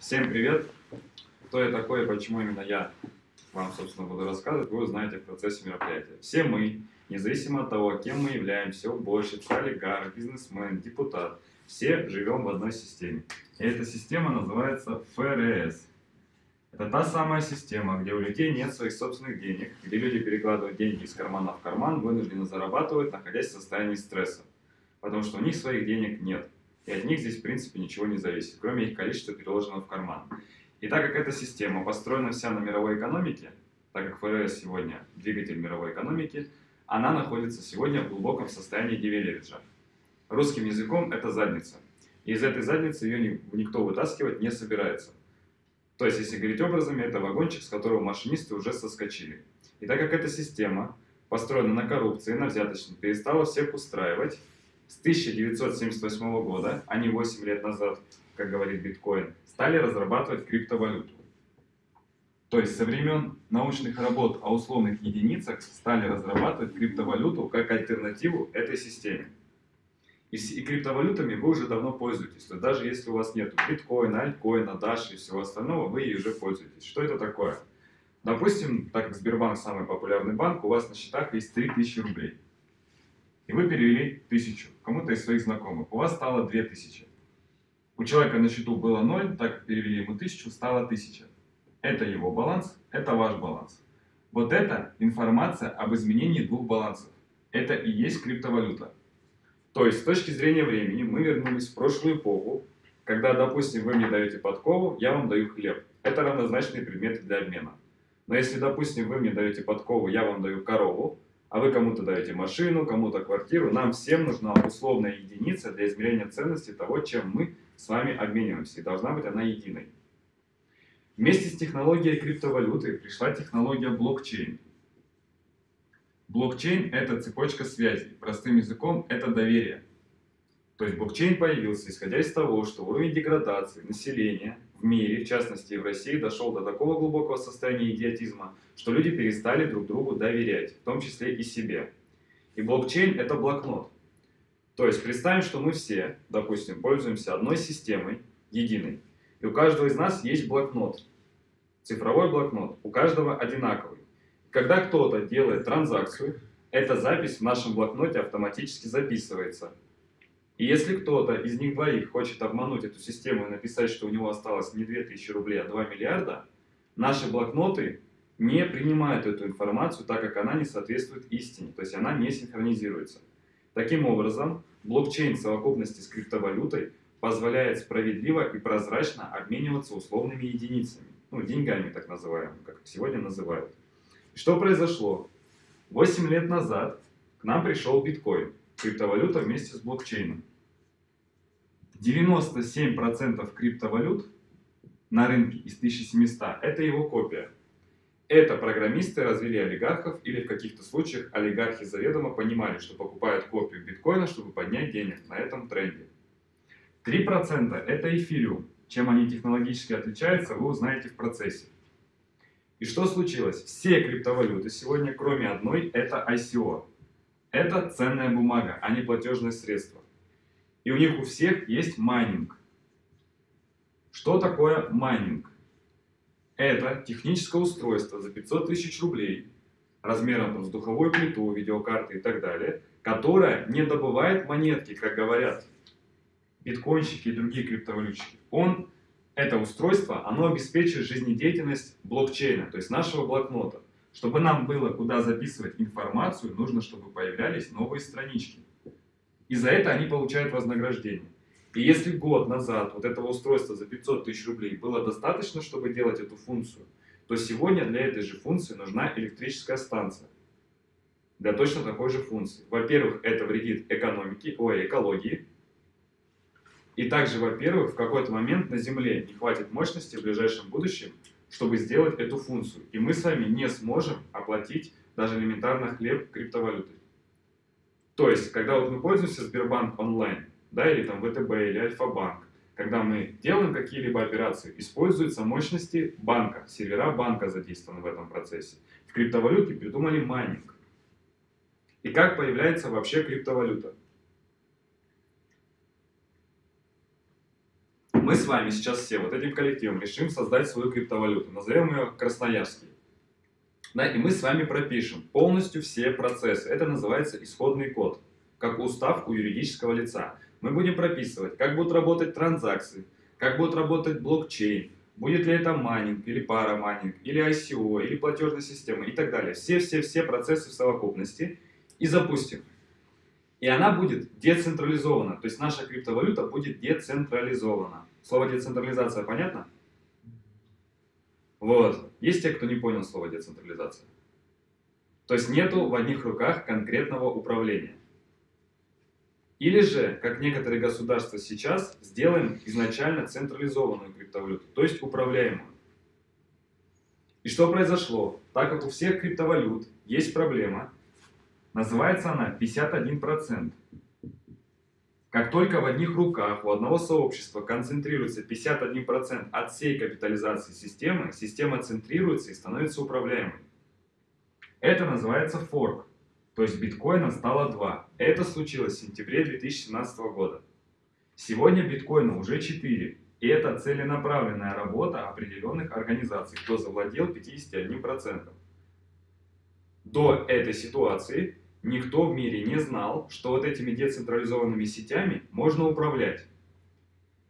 Всем привет! Кто я такой и почему именно я вам, собственно, буду рассказывать, вы узнаете в процессе мероприятия. Все мы, независимо от того, кем мы являемся, уборщица, олигарх, бизнесмен, депутат, все живем в одной системе. И эта система называется ФРС. Это та самая система, где у людей нет своих собственных денег, где люди перекладывают деньги из кармана в карман, вынужденно зарабатывают, находясь в состоянии стресса. Потому что у них своих денег нет. И от них здесь, в принципе, ничего не зависит, кроме их количества, переложенного в карман. И так как эта система построена вся на мировой экономике, так как ФРС сегодня двигатель мировой экономики, она находится сегодня в глубоком состоянии девелериджа. Русским языком это задница. И из этой задницы ее никто вытаскивать не собирается. То есть, если говорить образами, это вагончик, с которого машинисты уже соскочили. И так как эта система построена на коррупции, на взяточном, перестала всех устраивать, с 1978 года, а не 8 лет назад, как говорит биткоин, стали разрабатывать криптовалюту. То есть со времен научных работ о условных единицах стали разрабатывать криптовалюту как альтернативу этой системе. И, и криптовалютами вы уже давно пользуетесь. То есть даже если у вас нет биткоина, альткоина, даши и всего остального, вы ей уже пользуетесь. Что это такое? Допустим, так как Сбербанк самый популярный банк, у вас на счетах есть 3000 рублей. И вы перевели 1000 кому-то из своих знакомых. У вас стало 2000. У человека на счету было 0, так перевели ему 1000, стало 1000. Это его баланс, это ваш баланс. Вот это информация об изменении двух балансов. Это и есть криптовалюта. То есть, с точки зрения времени, мы вернулись в прошлую эпоху, когда, допустим, вы мне даете подкову, я вам даю хлеб. Это равнозначные предметы для обмена. Но если, допустим, вы мне даете подкову, я вам даю корову, а вы кому-то даете машину, кому-то квартиру, нам всем нужна условная единица для измерения ценности того, чем мы с вами обмениваемся. И должна быть она единой. Вместе с технологией криптовалюты пришла технология блокчейн. Блокчейн – это цепочка связей. Простым языком – это доверие. То есть блокчейн появился, исходя из того, что уровень деградации населения в мире, в частности в России, дошел до такого глубокого состояния идиотизма, что люди перестали друг другу доверять, в том числе и себе. И блокчейн – это блокнот. То есть представим, что мы все, допустим, пользуемся одной системой, единой, и у каждого из нас есть блокнот, цифровой блокнот, у каждого одинаковый. Когда кто-то делает транзакцию, эта запись в нашем блокноте автоматически записывается. И если кто-то из них двоих хочет обмануть эту систему и написать, что у него осталось не 2000 рублей, а 2 миллиарда, наши блокноты не принимают эту информацию, так как она не соответствует истине, то есть она не синхронизируется. Таким образом, блокчейн в совокупности с криптовалютой позволяет справедливо и прозрачно обмениваться условными единицами, ну, деньгами так называемыми, как сегодня называют. Что произошло? 8 лет назад к нам пришел биткоин, криптовалюта вместе с блокчейном. 97% криптовалют на рынке из 1700 это его копия. Это программисты развели олигархов или в каких-то случаях олигархи заведомо понимали, что покупают копию биткоина, чтобы поднять денег на этом тренде. 3% это эфириум. Чем они технологически отличаются, вы узнаете в процессе. И что случилось? Все криптовалюты сегодня, кроме одной, это ICO. Это ценная бумага, а не платежное средство. И у них у всех есть майнинг. Что такое майнинг? Это техническое устройство за 500 тысяч рублей, размером с духовую плиту, видеокарты и так далее, которое не добывает монетки, как говорят биткоинщики и другие криптовалютчики. Он это устройство, оно обеспечивает жизнедеятельность блокчейна, то есть нашего блокнота. Чтобы нам было куда записывать информацию, нужно, чтобы появлялись новые странички. И за это они получают вознаграждение. И если год назад вот этого устройства за 500 тысяч рублей было достаточно, чтобы делать эту функцию, то сегодня для этой же функции нужна электрическая станция. Для точно такой же функции. Во-первых, это вредит экономике, ой, экологии, и также, во-первых, в какой-то момент на Земле не хватит мощности в ближайшем будущем, чтобы сделать эту функцию. И мы с вами не сможем оплатить даже элементарно хлеб криптовалютой. То есть, когда вот мы пользуемся Сбербанк онлайн, да, или там ВТБ, или Альфа-банк, когда мы делаем какие-либо операции, используются мощности банка, сервера банка задействованы в этом процессе. В криптовалюте придумали майнинг. И как появляется вообще криптовалюта? Мы с вами сейчас все вот этим коллективом решим создать свою криптовалюту. Назовем ее Красноярский. Да, и мы с вами пропишем полностью все процессы. Это называется исходный код, как устав у юридического лица. Мы будем прописывать, как будут работать транзакции, как будет работать блокчейн, будет ли это майнинг, или парамайнинг, или ICO, или платежная система и так далее. Все-все-все процессы в совокупности и запустим. И она будет децентрализована, то есть наша криптовалюта будет децентрализована. Слово децентрализация понятно? Вот. Есть те, кто не понял слово децентрализация. То есть нету в одних руках конкретного управления. Или же, как некоторые государства сейчас, сделаем изначально централизованную криптовалюту, то есть управляемую. И что произошло? Так как у всех криптовалют есть проблема, называется она 51%. Как только в одних руках у одного сообщества концентрируется 51% от всей капитализации системы, система центрируется и становится управляемой. Это называется форк. То есть биткоина стало 2. Это случилось в сентябре 2017 года. Сегодня биткоина уже 4. И это целенаправленная работа определенных организаций, кто завладел 51%. До этой ситуации никто в мире не знал, что вот этими децентрализованными сетями можно управлять.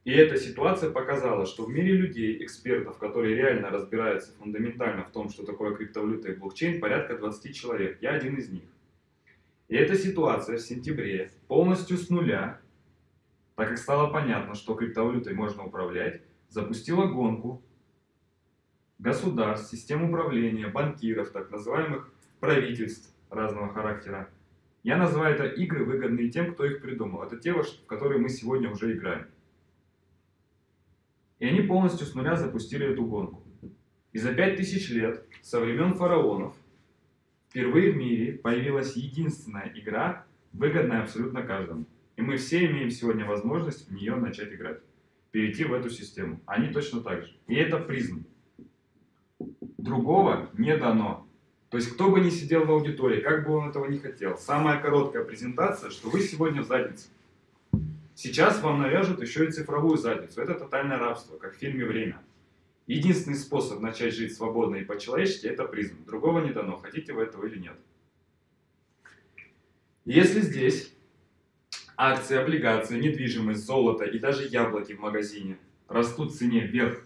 И эта ситуация показала, что в мире людей, экспертов, которые реально разбираются фундаментально в том, что такое криптовалюта и блокчейн, порядка 20 человек. Я один из них. И эта ситуация в сентябре полностью с нуля, так как стало понятно, что криптовалютой можно управлять, запустила гонку государств, систем управления, банкиров, так называемых правительств разного характера. Я называю это игры, выгодные тем, кто их придумал. Это те, в которые мы сегодня уже играем. И они полностью с нуля запустили эту гонку. И за 5000 лет, со времен фараонов, Впервые в мире появилась единственная игра, выгодная абсолютно каждому. И мы все имеем сегодня возможность в нее начать играть. Перейти в эту систему. Они точно так же. И это призм. Другого не дано. То есть, кто бы ни сидел в аудитории, как бы он этого не хотел. Самая короткая презентация, что вы сегодня в заднице. Сейчас вам навяжут еще и цифровую задницу. Это тотальное рабство, как в фильме «Время». Единственный способ начать жить свободно и по-человечески – это призм. Другого не дано, хотите вы этого или нет. Если здесь акции, облигации, недвижимость, золото и даже яблоки в магазине растут в цене вверх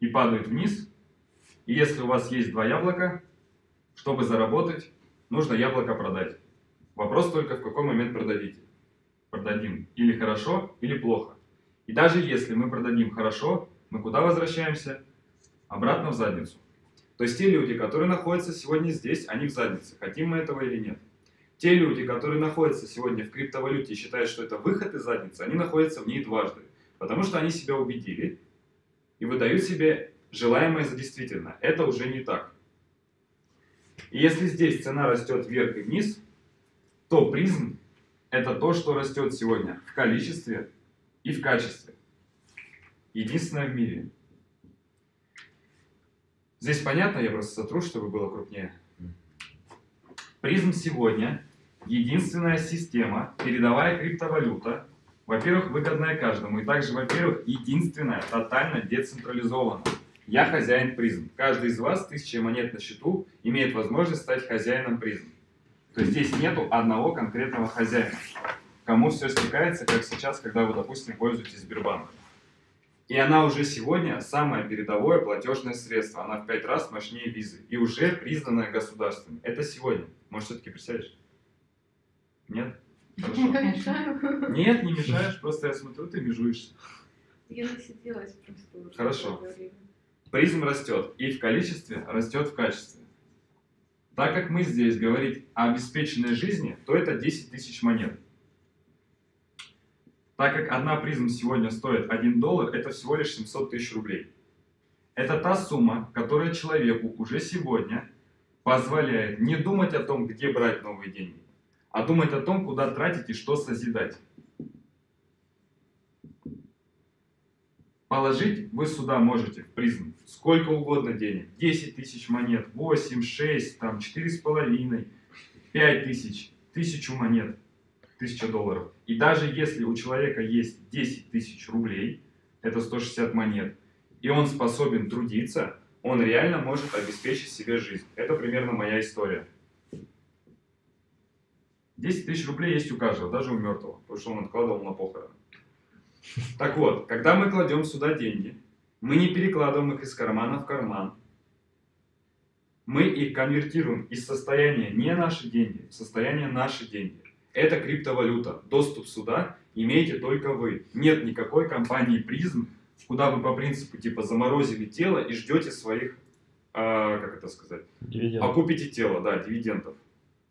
и падают вниз, и если у вас есть два яблока, чтобы заработать, нужно яблоко продать. Вопрос только, в какой момент продадите. Продадим или хорошо, или плохо. И даже если мы продадим хорошо, мы куда возвращаемся? Обратно в задницу. То есть те люди, которые находятся сегодня здесь, они в заднице. Хотим мы этого или нет. Те люди, которые находятся сегодня в криптовалюте и считают, что это выход из задницы, они находятся в ней дважды. Потому что они себя убедили и выдают себе желаемое за действительно. Это уже не так. И если здесь цена растет вверх и вниз, то призм это то, что растет сегодня в количестве и в качестве единственная в мире. Здесь понятно, я просто сотру, чтобы было крупнее. Призм сегодня единственная система, передовая криптовалюта, во-первых, выгодная каждому, и также, во-первых, единственная, тотально децентрализованная. Я хозяин призм. Каждый из вас, тысяча монет на счету, имеет возможность стать хозяином призм. То есть здесь нету одного конкретного хозяина, кому все стекается, как сейчас, когда вы, допустим, пользуетесь Сбербанком. И она уже сегодня самое передовое платежное средство. Она в пять раз мощнее визы. И уже признанная государством. Это сегодня. Может, все-таки присядешь? Нет? Хорошо. Мешаю. Нет, не мешаешь. Просто я смотрю, ты межуешься. Я насиделась просто. Хорошо. Призм растет. И в количестве растет в качестве. Так как мы здесь говорить о обеспеченной жизни, то это 10 тысяч монет. Так как одна призма сегодня стоит 1 доллар, это всего лишь 700 тысяч рублей. Это та сумма, которая человеку уже сегодня позволяет не думать о том, где брать новые деньги, а думать о том, куда тратить и что созидать. Положить вы сюда можете в призм сколько угодно денег. 10 тысяч монет, 8, 6, там, 4,5, 5 тысяч, тысячу монет. 1000 долларов. И даже если у человека есть 10 тысяч рублей, это 160 монет, и он способен трудиться, он реально может обеспечить себе жизнь. Это примерно моя история. 10 тысяч рублей есть у каждого, даже у мертвого, потому что он откладывал на похороны. Так вот, когда мы кладем сюда деньги, мы не перекладываем их из кармана в карман. Мы их конвертируем из состояния не наши деньги в состояние наши деньги. Это криптовалюта. Доступ сюда имеете только вы. Нет никакой компании призм, куда вы по принципу типа заморозили тело и ждете своих, э, как это сказать, Дивиденды. окупите тело, да, дивидендов.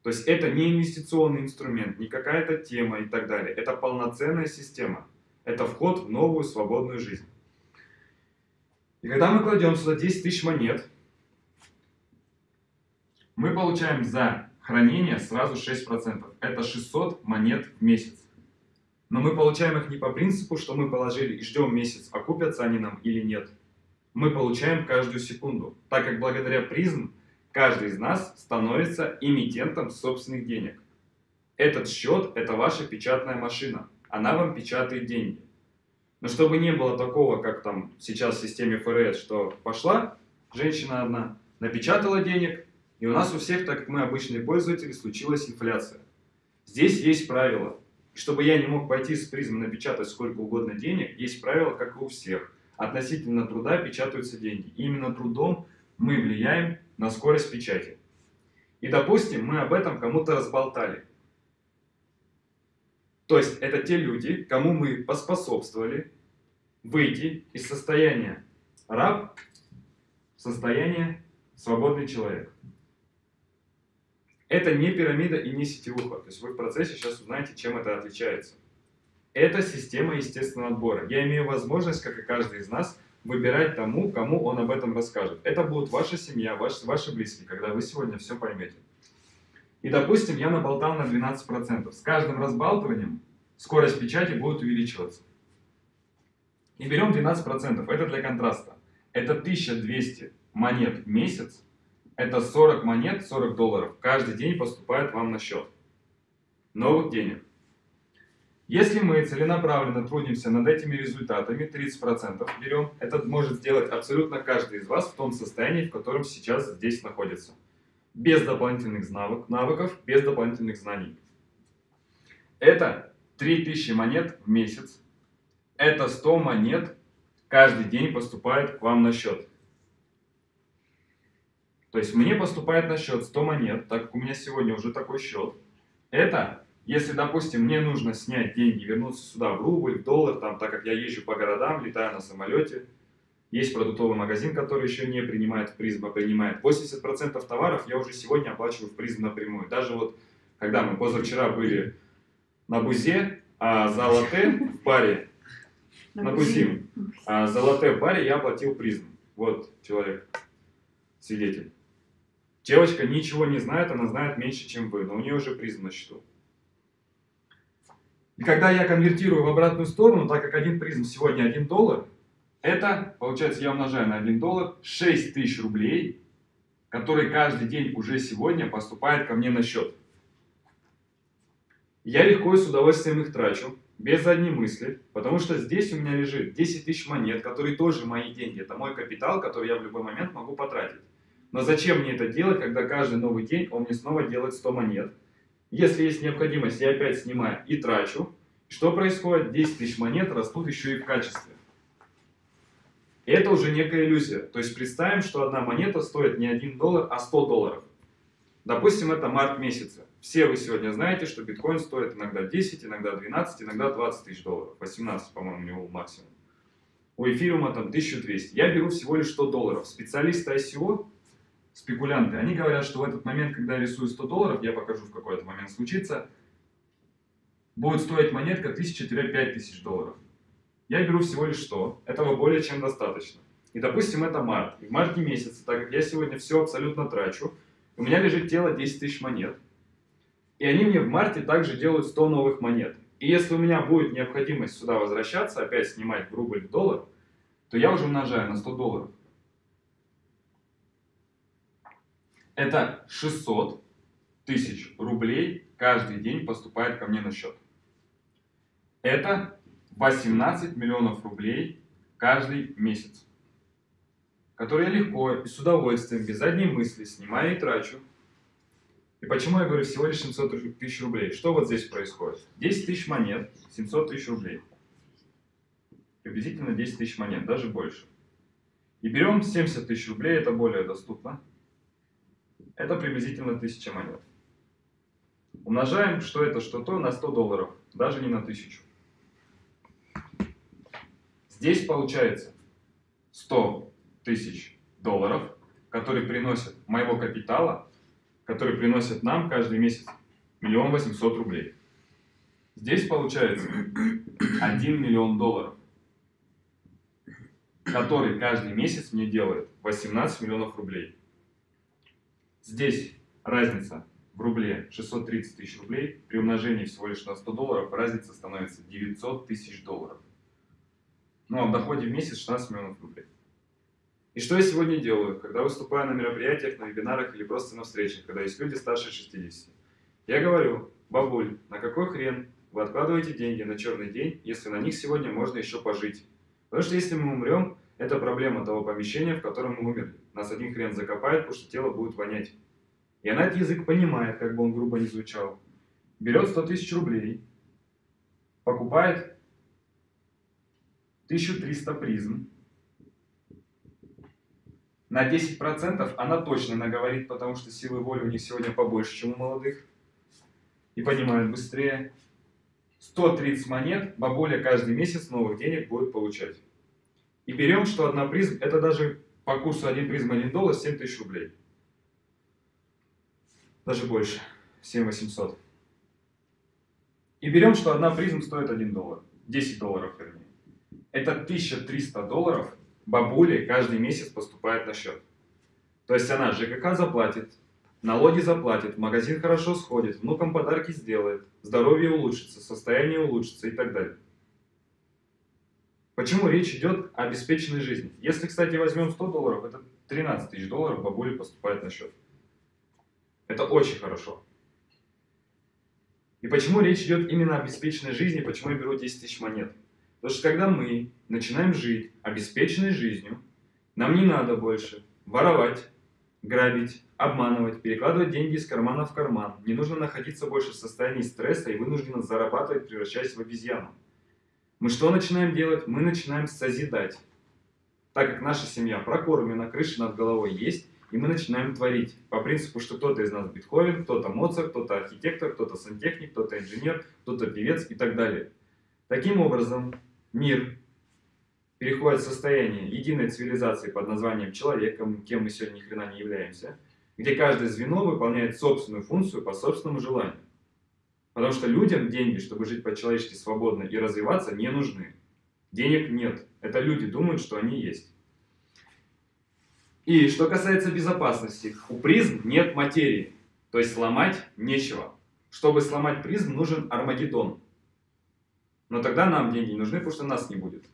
То есть это не инвестиционный инструмент, не какая-то тема и так далее. Это полноценная система. Это вход в новую свободную жизнь. И когда мы кладем сюда 10 тысяч монет, мы получаем за хранение сразу 6%. Это 600 монет в месяц. Но мы получаем их не по принципу, что мы положили и ждем месяц, окупятся они нам или нет. Мы получаем каждую секунду, так как благодаря призм каждый из нас становится эмитентом собственных денег. Этот счет – это ваша печатная машина. Она вам печатает деньги. Но чтобы не было такого, как там сейчас в системе ФРС, что пошла женщина одна, напечатала денег, и у нас у всех, так как мы обычные пользователи, случилась инфляция. Здесь есть правило. Чтобы я не мог пойти с призмы напечатать сколько угодно денег, есть правило, как и у всех. Относительно труда печатаются деньги. И именно трудом мы влияем на скорость печати. И допустим, мы об этом кому-то разболтали. То есть это те люди, кому мы поспособствовали выйти из состояния раб в состояние свободный человек. Это не пирамида и не сетевуха. То есть вы в процессе сейчас узнаете, чем это отличается. Это система естественного отбора. Я имею возможность, как и каждый из нас, выбирать тому, кому он об этом расскажет. Это будет ваша семья, ваши, ваши близкие, когда вы сегодня все поймете. И, допустим, я наболтал на 12%. С каждым разбалтыванием скорость печати будет увеличиваться. И берем 12%. Это для контраста. Это 1200 монет в месяц. Это 40 монет, 40 долларов. Каждый день поступает вам на счет. Новых денег. Если мы целенаправленно трудимся над этими результатами, 30% берем, это может сделать абсолютно каждый из вас в том состоянии, в котором сейчас здесь находится. Без дополнительных навык, навыков, без дополнительных знаний. Это 3000 монет в месяц. Это 100 монет каждый день поступает к вам на счет. То есть мне поступает на счет 100 монет, так как у меня сегодня уже такой счет. Это, если, допустим, мне нужно снять деньги, вернуться сюда в рубль, в доллар, там, так как я езжу по городам, летаю на самолете, есть продуктовый магазин, который еще не принимает в призм, а принимает 80% товаров, я уже сегодня оплачиваю в призм напрямую. Даже вот, когда мы позавчера были на Бузе, а за латте в паре, на Бузим, а за латте в баре я оплатил призм. Вот человек, свидетель. Девочка ничего не знает, она знает меньше, чем вы, но у нее уже призм на счету. И когда я конвертирую в обратную сторону, так как один призм сегодня 1 доллар, это, получается, я умножаю на 1 доллар 6 тысяч рублей, которые каждый день уже сегодня поступают ко мне на счет. Я легко и с удовольствием их трачу, без задней мысли, потому что здесь у меня лежит 10 тысяч монет, которые тоже мои деньги. Это мой капитал, который я в любой момент могу потратить. Но зачем мне это делать, когда каждый новый день он мне снова делает 100 монет? Если есть необходимость, я опять снимаю и трачу. Что происходит? 10 тысяч монет растут еще и в качестве. И это уже некая иллюзия. То есть представим, что одна монета стоит не 1 доллар, а 100 долларов. Допустим, это март месяца. Все вы сегодня знаете, что биткоин стоит иногда 10, иногда 12, иногда 20 тысяч долларов. 18, по-моему, у него максимум. У эфириума там 1200. Я беру всего лишь 100 долларов. Специалисты ICO, спекулянты, они говорят, что в этот момент, когда я рисую 100 долларов, я покажу в какой-то момент случится, будет стоить монетка 1000-5000 долларов. Я беру всего лишь 100. Этого более чем достаточно. И, допустим, это март. И в марте месяце, так как я сегодня все абсолютно трачу, у меня лежит тело 10 тысяч монет. И они мне в марте также делают 100 новых монет. И если у меня будет необходимость сюда возвращаться, опять снимать в рубль в доллар, то я уже умножаю на 100 долларов. Это 600 тысяч рублей каждый день поступает ко мне на счет. Это 18 миллионов рублей каждый месяц, который я легко и с удовольствием, без задней мысли снимаю и трачу. И почему я говорю всего лишь 700 тысяч рублей? Что вот здесь происходит? 10 тысяч монет, 700 тысяч рублей. Приблизительно 10 тысяч монет, даже больше. И берем 70 тысяч рублей, это более доступно. Это приблизительно 1000 монет. Умножаем, что это, что то, на 100 долларов, даже не на 1000. Здесь получается 100 тысяч долларов, которые приносят моего капитала, которые приносят нам каждый месяц миллион восемьсот рублей. Здесь получается 1 миллион долларов, который каждый месяц мне делает 18 миллионов рублей. Здесь разница в рубле 630 тысяч рублей, при умножении всего лишь на 100 долларов разница становится 900 тысяч долларов. Ну в доходе в месяц 16 миллионов рублей. И что я сегодня делаю, когда выступаю на мероприятиях, на вебинарах или просто на встречах, когда есть люди старше 60? Я говорю, бабуль, на какой хрен вы откладываете деньги на черный день, если на них сегодня можно еще пожить? Потому что если мы умрем, это проблема того помещения, в котором мы умерли. Нас один хрен закопает, потому что тело будет вонять. И она этот язык понимает, как бы он грубо не звучал. Берет 100 тысяч рублей, покупает 1300 призм. На 10% она точно наговорит, потому что силы воли у них сегодня побольше, чем у молодых. И понимают быстрее. 130 монет бабуля каждый месяц новых денег будет получать. И берем, что одна призм, это даже по курсу 1 призм 1 доллар 7 тысяч рублей. Даже больше. 7 800. И берем, что одна призм стоит 1 доллар. 10 долларов, вернее это 1300 долларов бабуле каждый месяц поступает на счет. То есть она ЖКХ заплатит, налоги заплатит, магазин хорошо сходит, внукам подарки сделает, здоровье улучшится, состояние улучшится и так далее. Почему речь идет о обеспеченной жизни? Если, кстати, возьмем 100 долларов, это 13 тысяч долларов бабуле поступает на счет. Это очень хорошо. И почему речь идет именно о обеспеченной жизни, почему я беру 10 тысяч монет? Потому что когда мы начинаем жить обеспеченной жизнью, нам не надо больше воровать, грабить, обманывать, перекладывать деньги из кармана в карман. Не нужно находиться больше в состоянии стресса и вынужденно зарабатывать, превращаясь в обезьяну. Мы что начинаем делать? Мы начинаем созидать. Так как наша семья прокормлена, крыша над головой есть, и мы начинаем творить. По принципу, что кто-то из нас Бетховен, кто-то Моцарт, кто-то архитектор, кто-то сантехник, кто-то инженер, кто-то певец и так далее. Таким образом, мир переходит в состояние единой цивилизации под названием человеком, кем мы сегодня ни хрена не являемся, где каждое звено выполняет собственную функцию по собственному желанию. Потому что людям деньги, чтобы жить по-человечески свободно и развиваться, не нужны. Денег нет. Это люди думают, что они есть. И что касается безопасности, у призм нет материи, то есть сломать нечего. Чтобы сломать призм, нужен Армагеддон. Но тогда нам деньги нужны, потому что нас не будет.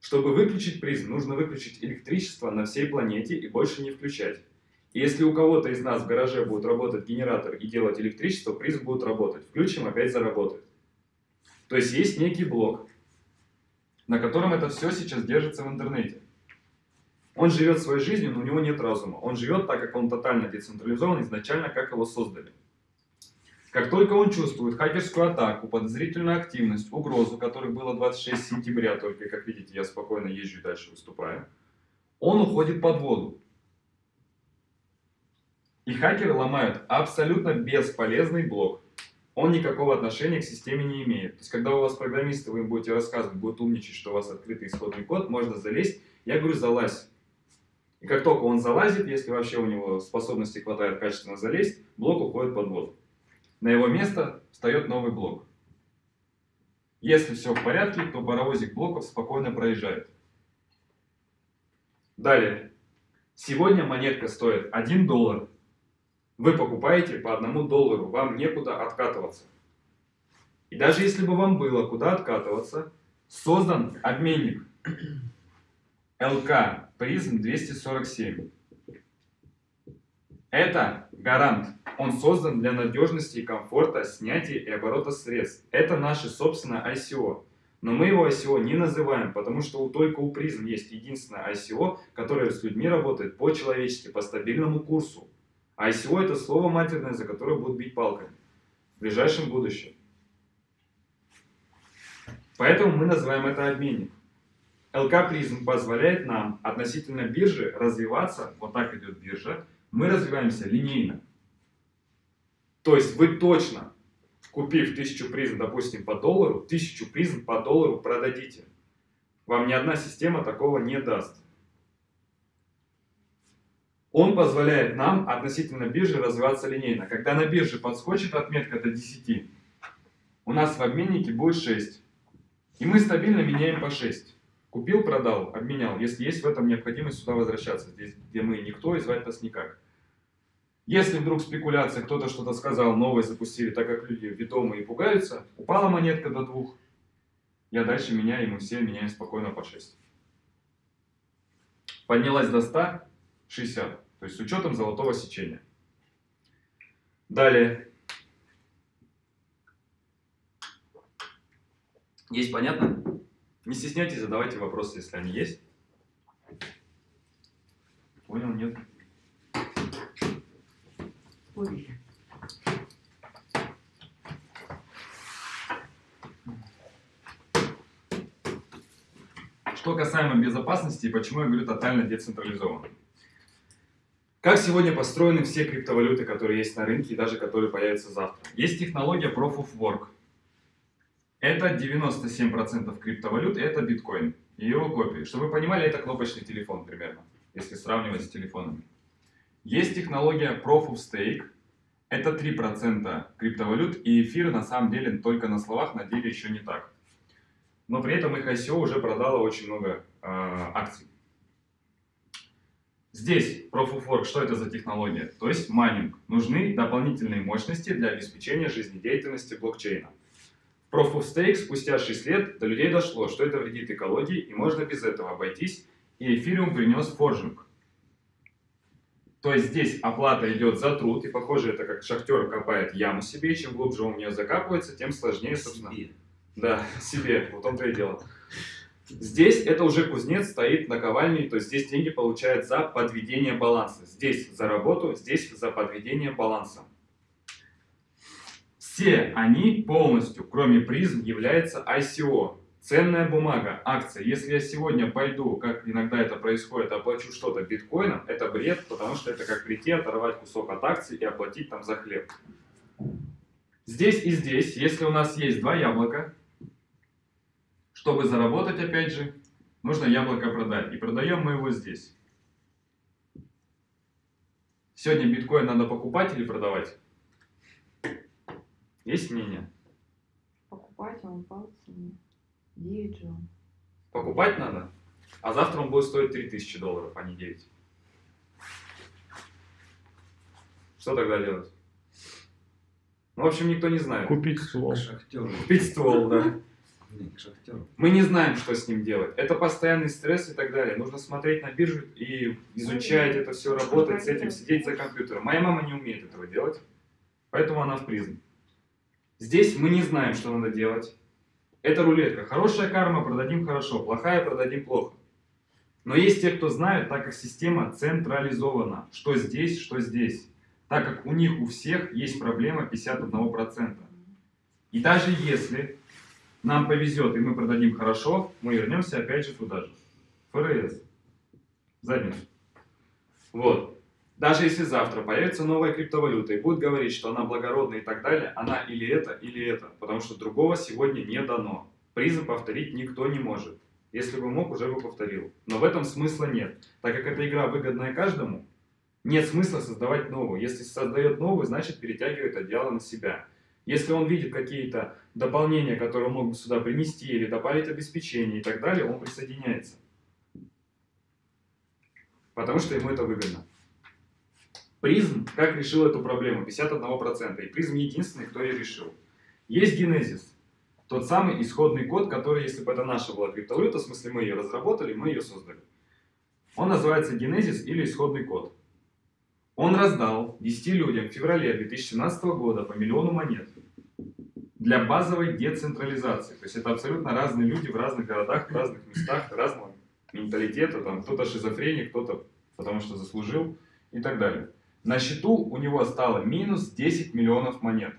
Чтобы выключить призм, нужно выключить электричество на всей планете и больше не включать. И если у кого-то из нас в гараже будет работать генератор и делать электричество, призм будет работать. Включим, опять заработает. То есть есть некий блок, на котором это все сейчас держится в интернете. Он живет своей жизнью, но у него нет разума. Он живет так, как он тотально децентрализован изначально, как его создали. Как только он чувствует хакерскую атаку, подозрительную активность, угрозу, которых было 26 сентября, только, как видите, я спокойно езжу и дальше выступаю, он уходит под воду. И хакеры ломают абсолютно бесполезный блок. Он никакого отношения к системе не имеет. То есть, когда у вас программисты, вы им будете рассказывать, будут умничать, что у вас открытый исходный код, можно залезть. Я говорю, залазь. И как только он залазит, если вообще у него способности хватает качественно залезть, блок уходит под воду. На его место встает новый блок. Если все в порядке, то паровозик блоков спокойно проезжает. Далее. Сегодня монетка стоит 1 доллар. Вы покупаете по 1 доллару, вам некуда откатываться. И даже если бы вам было куда откатываться, создан обменник ЛК призм 247. Это гарант. Он создан для надежности и комфорта снятия и оборота средств. Это наше собственное ICO. Но мы его ICO не называем, потому что только у призм есть единственное ICO, которое с людьми работает по-человечески, по стабильному курсу. ICO это слово матерное, за которое будут бить палками в ближайшем будущем. Поэтому мы называем это обменник. ЛК призм позволяет нам относительно биржи развиваться, вот так идет биржа, мы развиваемся линейно. То есть вы точно, купив 1000 призм, допустим, по доллару, 1000 призм по доллару продадите. Вам ни одна система такого не даст. Он позволяет нам относительно биржи развиваться линейно. Когда на бирже подскочит отметка до 10, у нас в обменнике будет 6. И мы стабильно меняем по 6. Купил, продал, обменял. Если есть в этом необходимость сюда возвращаться, здесь, где мы никто, и звать нас никак. Если вдруг спекуляция, кто-то что-то сказал, новое запустили, так как люди ведомые и пугаются, упала монетка до двух, я дальше меняю, и мы все меняем спокойно по 6. Поднялась до 100, 60, то есть с учетом золотого сечения. Далее. Есть понятно? Не стесняйтесь, задавайте вопросы, если они есть. Понял, нет? Ой. Что касаемо безопасности и почему я говорю тотально децентрализованно. Как сегодня построены все криптовалюты, которые есть на рынке и даже которые появятся завтра? Есть технология Proof of Work. Это 97% криптовалют, это биткоин и его копии. Чтобы вы понимали, это кнопочный телефон примерно, если сравнивать с телефонами. Есть технология Proof of Stake. Это 3% криптовалют, и эфир на самом деле только на словах, на деле еще не так. Но при этом их ICO уже продало очень много э, акций. Здесь Proof of Work, что это за технология? То есть майнинг. Нужны дополнительные мощности для обеспечения жизнедеятельности блокчейна. Stake спустя 6 лет до людей дошло, что это вредит экологии и можно без этого обойтись, и эфириум принес форжинг. То есть здесь оплата идет за труд, и похоже это как шахтер копает яму себе, и чем глубже он в нее закапывается, тем сложнее, собственно. Себе. Да, себе, вот он-то и дело. Здесь это уже кузнец стоит на ковальне, то есть здесь деньги получают за подведение баланса. Здесь за работу, здесь за подведение баланса. Все они полностью, кроме призм, являются ICO. Ценная бумага, акция. Если я сегодня пойду, как иногда это происходит, оплачу что-то биткоином, это бред, потому что это как прийти, оторвать кусок от акции и оплатить там за хлеб. Здесь и здесь, если у нас есть два яблока, чтобы заработать, опять же, нужно яблоко продать. И продаем мы его здесь. Сегодня биткоин надо покупать или продавать? Есть мнение? Покупать, а он цене. 9 же он. Покупать надо, а завтра он будет стоить 3000 долларов, а не 9. Что тогда делать? Ну, в общем, никто не знает. Купить ствол. К шахтеру. Купить ствол, да. Не, к шахтеру. Мы не знаем, что с ним делать. Это постоянный стресс и так далее. Нужно смотреть на биржу и изучать это все, работать с этим, сидеть за компьютером. Моя мама не умеет этого делать, поэтому она в призм. Здесь мы не знаем, что надо делать. Это рулетка. Хорошая карма, продадим хорошо, плохая, продадим плохо. Но есть те, кто знают, так как система централизована. Что здесь, что здесь. Так как у них у всех есть проблема 51%. И даже если нам повезет и мы продадим хорошо, мы вернемся опять же туда же. ФРС. Задницу. Вот. Даже если завтра появится новая криптовалюта и будет говорить, что она благородная и так далее, она или это, или это. Потому что другого сегодня не дано. Призм повторить никто не может. Если бы мог, уже бы повторил. Но в этом смысла нет. Так как эта игра выгодная каждому, нет смысла создавать новую. Если создает новую, значит перетягивает одеяло на себя. Если он видит какие-то дополнения, которые он мог бы сюда принести, или добавить обеспечение и так далее, он присоединяется. Потому что ему это выгодно. Призм как решил эту проблему? 51%. И призм единственный, кто ее решил. Есть генезис. Тот самый исходный код, который, если бы это наша была криптовалюта, в смысле мы ее разработали, мы ее создали. Он называется генезис или исходный код. Он раздал 10 людям в феврале 2017 года по миллиону монет. для базовой децентрализации. То есть это абсолютно разные люди в разных городах, в разных местах, разного менталитета. Кто-то шизофреник, кто-то потому что заслужил и так далее. На счету у него стало минус 10 миллионов монет.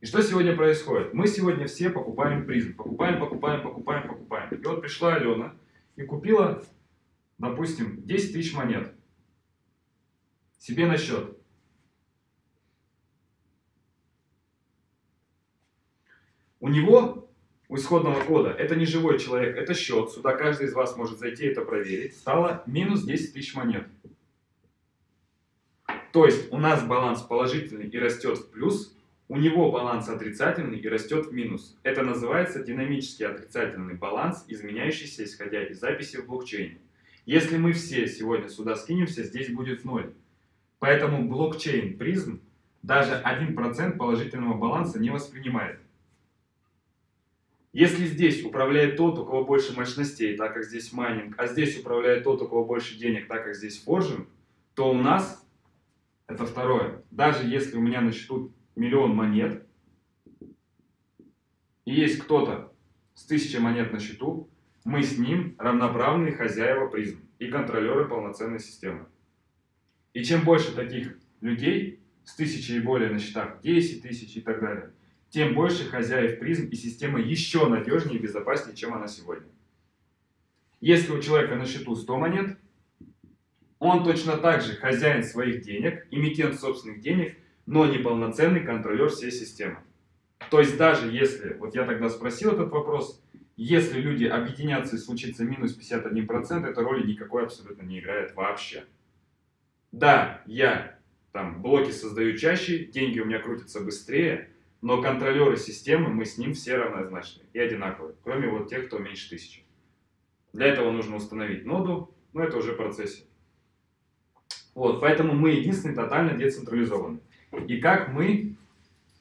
И что сегодня происходит? Мы сегодня все покупаем призм. Покупаем, покупаем, покупаем, покупаем. И вот пришла Алена и купила, допустим, 10 тысяч монет себе на счет. У него, у исходного кода, это не живой человек, это счет. Сюда каждый из вас может зайти это проверить. Стало минус 10 тысяч монет. То есть у нас баланс положительный и растет в плюс, у него баланс отрицательный и растет в минус. Это называется динамический отрицательный баланс, изменяющийся исходя из записи в блокчейне. Если мы все сегодня сюда скинемся, здесь будет ноль. Поэтому блокчейн Prizm даже 1% положительного баланса не воспринимает. Если здесь управляет тот, у кого больше мощностей, так как здесь майнинг, а здесь управляет тот, у кого больше денег, так как здесь forging, то у нас это второе. Даже если у меня на счету миллион монет, и есть кто-то с тысячей монет на счету, мы с ним равноправные хозяева призм и контролеры полноценной системы. И чем больше таких людей, с тысячей и более на счетах, 10 тысяч и так далее, тем больше хозяев призм и система еще надежнее и безопаснее, чем она сегодня. Если у человека на счету 100 монет, он точно так же хозяин своих денег, имитент собственных денег, но не полноценный контролер всей системы. То есть даже если, вот я тогда спросил этот вопрос, если люди объединятся и случится минус 51%, эта роли никакой абсолютно не играет вообще. Да, я там блоки создаю чаще, деньги у меня крутятся быстрее, но контролеры системы, мы с ним все равнозначны и одинаковые, кроме вот тех, кто меньше тысячи. Для этого нужно установить ноду, но это уже в процессе. Вот, поэтому мы единственный тотально децентрализованный. И как мы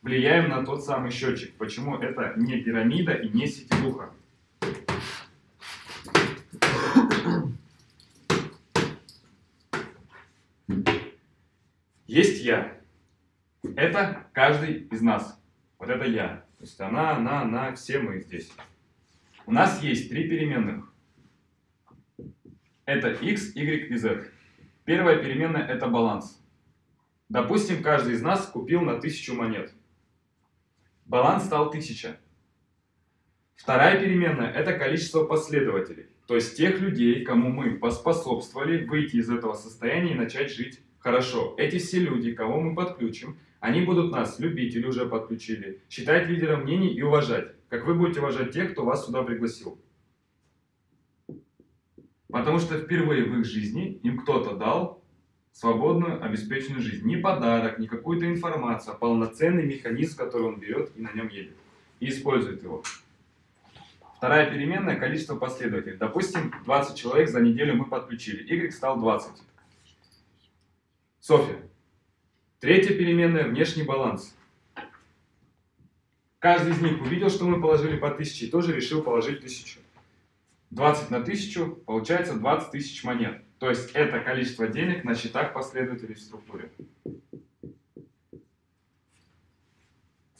влияем на тот самый счетчик? Почему это не пирамида и не сетевуха? Есть я. Это каждый из нас. Вот это я. То есть она, она, она, все мы здесь. У нас есть три переменных. Это x, y и z. Первая переменная это баланс. Допустим, каждый из нас купил на 1000 монет. Баланс стал 1000. Вторая переменная это количество последователей. То есть тех людей, кому мы поспособствовали выйти из этого состояния и начать жить хорошо. Эти все люди, кого мы подключим, они будут нас любить или уже подключили, считать лидером мнений и уважать. Как вы будете уважать тех, кто вас сюда пригласил. Потому что впервые в их жизни им кто-то дал свободную, обеспеченную жизнь. Не подарок, не какую-то информацию, а полноценный механизм, который он берет и на нем едет. И использует его. Вторая переменная – количество последователей. Допустим, 20 человек за неделю мы подключили. Y стал 20. Софья. Третья переменная – внешний баланс. Каждый из них увидел, что мы положили по 1000 и тоже решил положить 1000. 20 на 1000 получается 20 тысяч монет. То есть это количество денег на счетах последователей в структуре.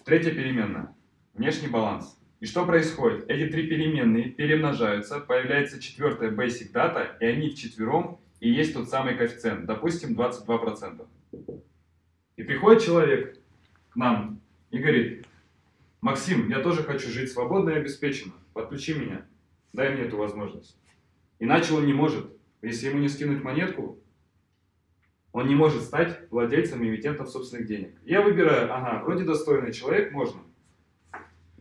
Третья переменная. Внешний баланс. И что происходит? Эти три переменные перемножаются, появляется четвертая basic data, и они вчетвером и есть тот самый коэффициент, допустим, 22%. И приходит человек к нам и говорит, Максим, я тоже хочу жить свободно и обеспеченно, подключи меня. Дай мне эту возможность. Иначе он не может. Если ему не скинуть монетку, он не может стать владельцем и эмитентом собственных денег. Я выбираю, ага, вроде достойный человек, можно.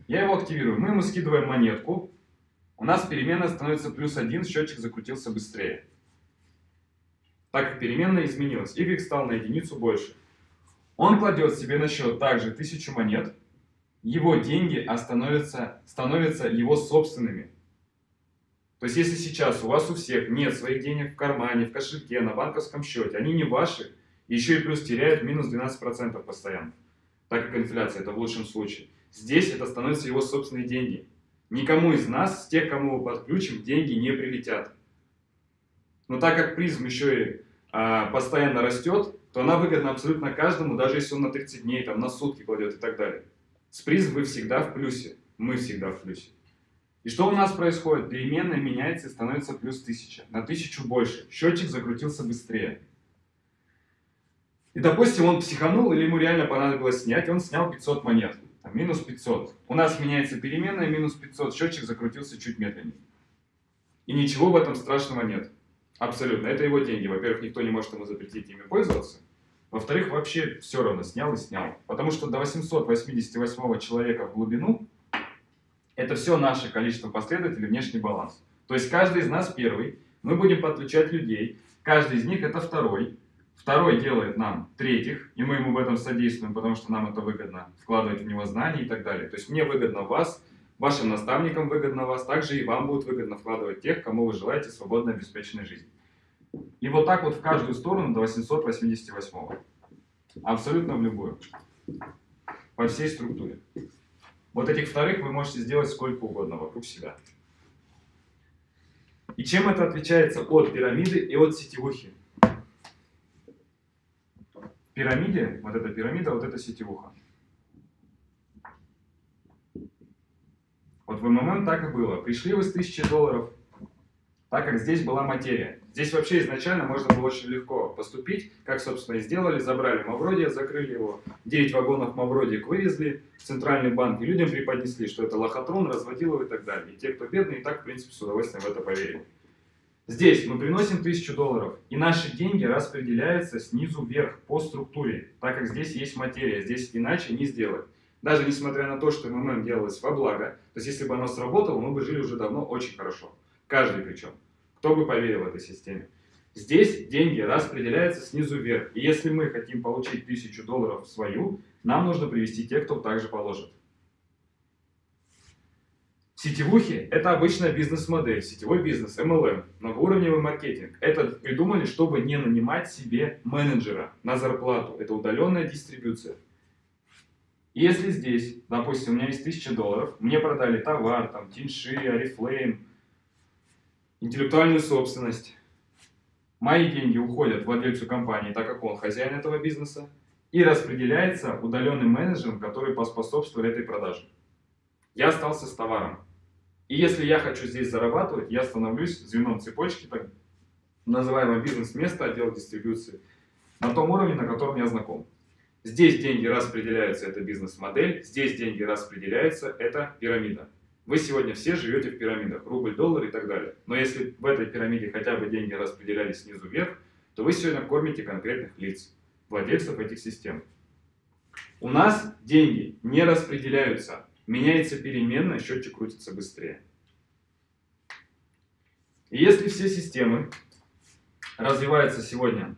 Я его активирую. Мы ему скидываем монетку. У нас переменная становится плюс один, счетчик закрутился быстрее. Так как переменная изменилась, y стал на единицу больше. Он кладет себе на счет также 1000 монет. Его деньги становятся его собственными. То есть, если сейчас у вас у всех нет своих денег в кармане, в кошельке, на банковском счете, они не ваши, еще и плюс теряют минус 12% постоянно, так как инфляция, это в лучшем случае. Здесь это становятся его собственные деньги. Никому из нас, с тех, кому мы подключим, деньги не прилетят. Но так как призм еще и а, постоянно растет, то она выгодна абсолютно каждому, даже если он на 30 дней, там, на сутки кладет и так далее. С призм вы всегда в плюсе. Мы всегда в плюсе. И что у нас происходит? Переменная меняется и становится плюс 1000. На 1000 больше. Счетчик закрутился быстрее. И, допустим, он психанул или ему реально понадобилось снять, он снял 500 монет. Там, минус 500. У нас меняется переменная, минус 500, счетчик закрутился чуть медленнее. И ничего в этом страшного нет. Абсолютно. Это его деньги. Во-первых, никто не может ему запретить ими пользоваться. Во-вторых, вообще все равно снял и снял. Потому что до 888 человека в глубину это все наше количество последователей, внешний баланс. То есть каждый из нас первый, мы будем подключать людей, каждый из них это второй, Второй делает нам третьих, и мы ему в этом содействуем, потому что нам это выгодно, вкладывать в него знания и так далее. То есть мне выгодно вас, вашим наставникам выгодно вас, также и вам будет выгодно вкладывать тех, кому вы желаете свободной обеспеченной жизни. И вот так вот в каждую сторону до 888. Абсолютно в любую. По всей структуре. Вот этих вторых вы можете сделать сколько угодно вокруг себя. И чем это отличается от пирамиды и от сетевухи? пирамиде, вот эта пирамида, вот эта сетевуха. Вот в МММ так и было. Пришли вы с 1000 долларов, так как здесь была материя. Здесь вообще изначально можно было очень легко поступить, как, собственно, и сделали. Забрали Мавродия, закрыли его. 9 вагонов Мавродик вывезли в центральный банк, и людям преподнесли, что это лохотрон, разводил его и так далее. И те, кто бедные, и так, в принципе, с удовольствием в это поверили. Здесь мы приносим 1000 долларов, и наши деньги распределяются снизу вверх по структуре, так как здесь есть материя, здесь иначе не сделать. Даже несмотря на то, что МММ делалось во благо, то есть если бы оно сработало, мы бы жили уже давно очень хорошо. Каждый причем. Кто бы поверил этой системе. Здесь деньги распределяются снизу вверх. И если мы хотим получить 1000 долларов свою, нам нужно привести тех, кто также положит. Сетевухи – это обычная бизнес-модель, сетевой бизнес, MLM, многоуровневый маркетинг. Это придумали, чтобы не нанимать себе менеджера на зарплату. Это удаленная дистрибуция. Если здесь, допустим, у меня есть 1000 долларов, мне продали товар, там, тинши, орифлейм, интеллектуальную собственность, мои деньги уходят владельцу компании, так как он хозяин этого бизнеса, и распределяется удаленным менеджером, который поспособствовал этой продаже. Я остался с товаром. И если я хочу здесь зарабатывать, я становлюсь звеном цепочки, так называемое бизнес-место, отдел дистрибуции, на том уровне, на котором я знаком. Здесь деньги распределяются, это бизнес-модель, здесь деньги распределяются, это пирамида. Вы сегодня все живете в пирамидах, рубль, доллар и так далее. Но если в этой пирамиде хотя бы деньги распределялись снизу вверх, то вы сегодня кормите конкретных лиц, владельцев этих систем. У нас деньги не распределяются, меняется переменная, счетчик крутится быстрее. И если все системы развиваются сегодня,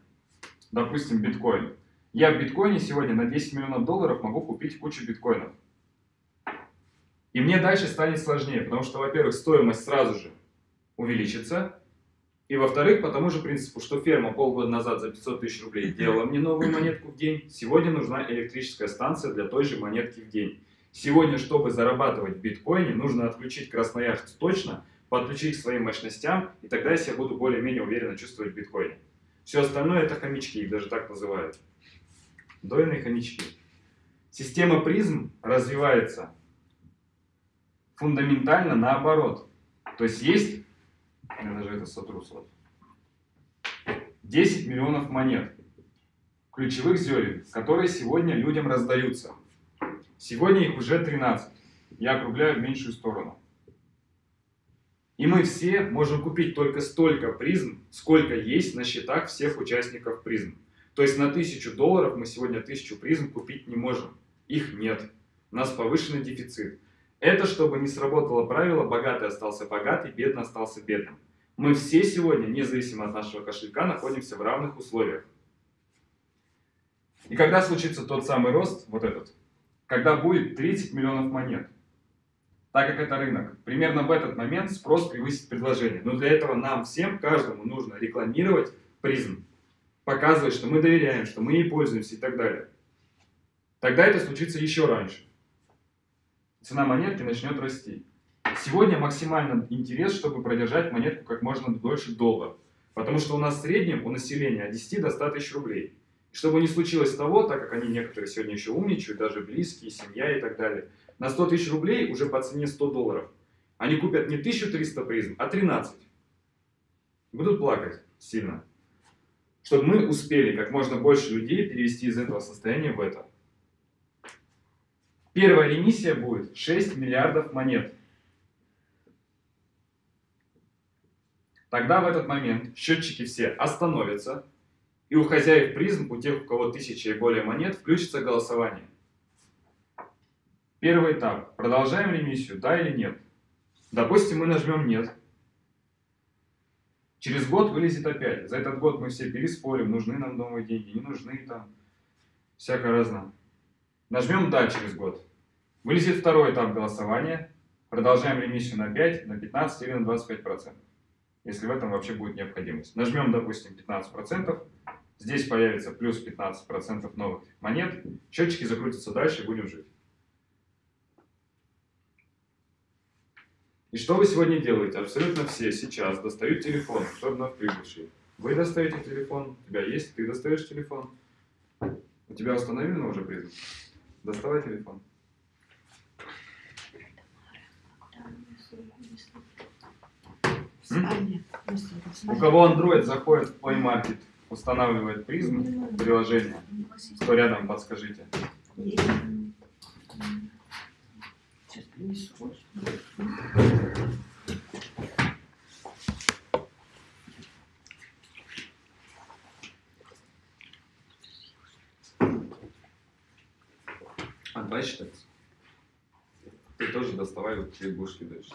допустим, биткоин, я в биткоине сегодня на 10 миллионов долларов могу купить кучу биткоинов. И мне дальше станет сложнее, потому что, во-первых, стоимость сразу же увеличится, и во-вторых, по тому же принципу, что ферма полгода назад за 500 тысяч рублей делала мне новую монетку в день, сегодня нужна электрическая станция для той же монетки в день. Сегодня, чтобы зарабатывать в биткоине, нужно отключить Красноярск точно, подключить к своим мощностям, и тогда я себя буду более-менее уверенно чувствовать в биткоине. Все остальное это хомячки, их даже так называют. Дойные хомячки. Система призм развивается фундаментально наоборот. То есть есть, я даже это сотру вот, 10 миллионов монет, ключевых зерен, которые сегодня людям раздаются. Сегодня их уже 13. Я округляю в меньшую сторону. И мы все можем купить только столько призм, сколько есть на счетах всех участников призм. То есть на 1000 долларов мы сегодня 1000 призм купить не можем. Их нет. У нас повышенный дефицит. Это чтобы не сработало правило «богатый остался богатый, бедный остался бедным». Мы все сегодня, независимо от нашего кошелька, находимся в равных условиях. И когда случится тот самый рост, вот этот, когда будет 30 миллионов монет. Так как это рынок, примерно в этот момент спрос превысит предложение. Но для этого нам всем, каждому нужно рекламировать призм. Показывать, что мы доверяем, что мы ей пользуемся и так далее. Тогда это случится еще раньше. Цена монетки начнет расти. Сегодня максимальный интерес, чтобы продержать монетку как можно дольше долго. Потому что у нас в среднем у населения от 10 до 100 тысяч рублей. Чтобы не случилось того, так как они некоторые сегодня еще умничают, даже близкие, семья и так далее, на 100 тысяч рублей уже по цене 100 долларов они купят не 1300 призм, а 13. Будут плакать сильно. Чтобы мы успели как можно больше людей перевести из этого состояния в это. Первая ремиссия будет 6 миллиардов монет. Тогда в этот момент счетчики все остановятся, и у хозяев призм, у тех, у кого тысяча и более монет, включится голосование. Первый этап. Продолжаем ремиссию, да или нет? Допустим, мы нажмем «нет». Через год вылезет опять. За этот год мы все переспорим, нужны нам новые деньги, не нужны там. Всякое разное. Нажмем «да» через год. Вылезет второй этап голосования. Продолжаем ремиссию на 5, на 15 или на 25%. Если в этом вообще будет необходимость. Нажмем, допустим, 15%. Здесь появится плюс 15% новых монет. Счетчики закрутятся дальше будем жить. И что вы сегодня делаете? Абсолютно все сейчас достают телефон, особенно в прибывший. Вы достаете телефон, у тебя есть, ты достаешь телефон. У тебя установлено уже призм? Доставай телефон. У кого Android заходит в Play Market, устанавливает призм, приложение, кто рядом, подскажите. Сейчас принесу. Считаться. Ты тоже доставай, вот будешь кидать.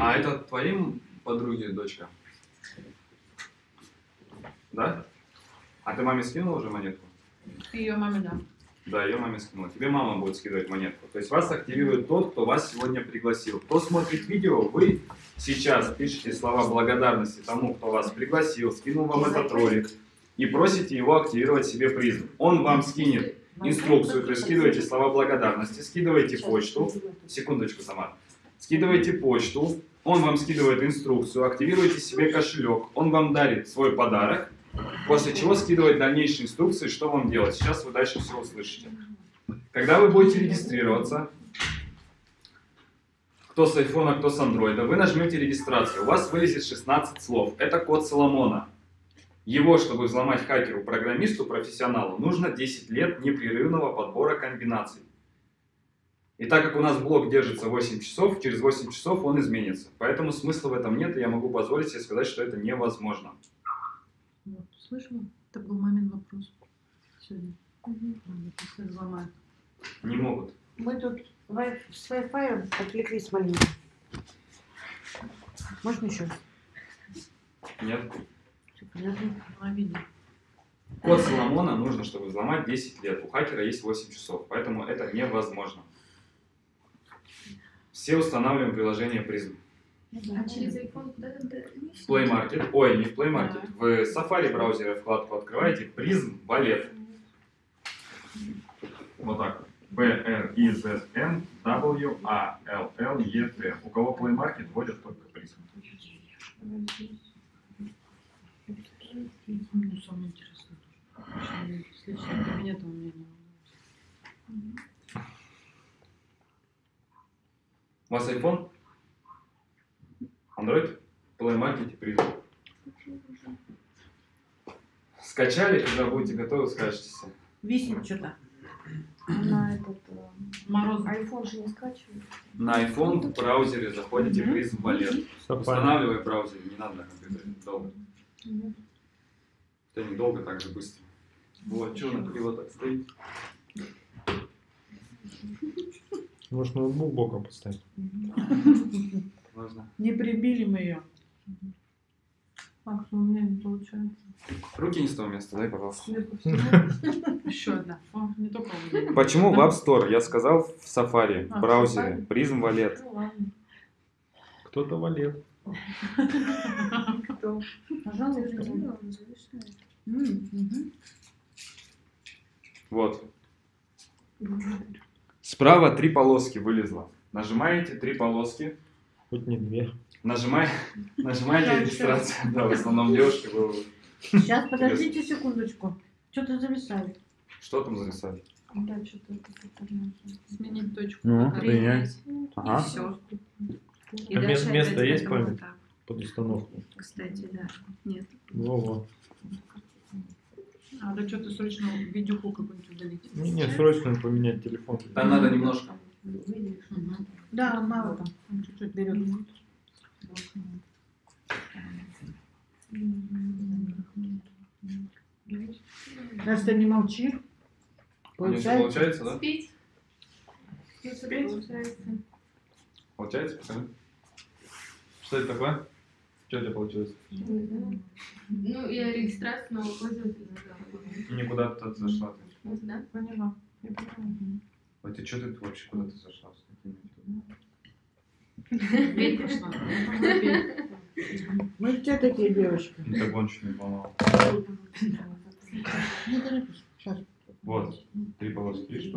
А это твоим подруги дочка? Да? А ты маме скинула уже монетку? Ее маме, да. Да, ее маме скинула. Тебе мама будет скидывать монетку. То есть вас активирует тот, кто вас сегодня пригласил. Кто смотрит видео, вы сейчас пишете слова благодарности тому, кто вас пригласил, скинул вам этот ролик, и просите его активировать себе призм. Он вам скинет инструкцию, то есть скидываете слова благодарности, скидываете почту, секундочку, Самар, скидываете почту, он вам скидывает инструкцию, активируете себе кошелек, он вам дарит свой подарок, после чего скидывает дальнейшие инструкции, что вам делать. Сейчас вы дальше все услышите. Когда вы будете регистрироваться, кто с айфона, кто с андроида, вы нажмете регистрацию, у вас вылезет 16 слов. Это код Соломона. Его, чтобы взломать хакеру, программисту, профессионалу, нужно 10 лет непрерывного подбора комбинаций. И так как у нас блок держится 8 часов, через 8 часов он изменится. Поэтому смысла в этом нет, и я могу позволить себе сказать, что это невозможно. Вот, слышала? Это был мамин вопрос сегодня. Взломают. Не могут. Мы тут с Wi-Fi отвлеклись маленько. Можно еще? Нет. Всё понятно? На видео. Код Соломона нужно, чтобы взломать 10 лет. У хакера есть 8 часов, поэтому это невозможно. Все устанавливаем приложение Prism. А через iPhone куда там ты В Play Market, ой, не в Play Market, в Safari браузере вкладку открываете Prism Wallet. Вот так. P R I Z M W A L L E T. У кого Play Market вводят только Prism. Ну, самое интересное личным кабинетом у меня не У вас iPhone? Android? Play Market Prism. Скачали, когда будете готовы, скажете. Висит что-то. На этот э, Мороз. iPhone же не скачивает. На iPhone в браузере заходите. Prism Wallet. Safari. Устанавливай браузер, не надо на компьютере долго. Это недолго, так же быстро. Вот, что на криво так стоит? Может, ноутбук боком поставить? Можно. Не прибили мы ее. Так, что у меня не получается. Руки не с того места, дай, пожалуйста. Еще одна. О, не только у меня. Почему в App Store? Я сказал в Safari, А, в в браузере. Prism Wallet. Ну. Кто-то валет. Кто? Пожалуйста. Вот. Справа три полоски вылезло. Нажимаете три полоски. Хоть не две. Нажимай, нажимаете регистрацию. Да, в основном девушки вы Сейчас, подождите секундочку. Что-то зависает. Что там зависает? Да, что-то Сменить точку. Ну, принять. Ага. И все. И А дальше место- есть память? так. Под установку. Кстати, да. Нет. Во-во. Надо что-то срочно видюху какую-нибудь удалить. Не, не, срочно поменять телефон. Там надо немножко. Да, мало там. Он чуть-чуть берет. Настя, не молчи. Всё получается, да? Спеть. Если Спеть? получается. Получается, покажи. Что это такое? Что у тебя получилось? Ну, я регистрацию нового пользователя. Никуда ты зашла. Вот, да? Поняла. Я поняла. Ой, ты что ты вообще куда ты зашла? с пошла. Петь. Мы все такие девочки. Ну так он чуть не поломал. Не торопись. Сейчас. Вот, три полоски, видишь,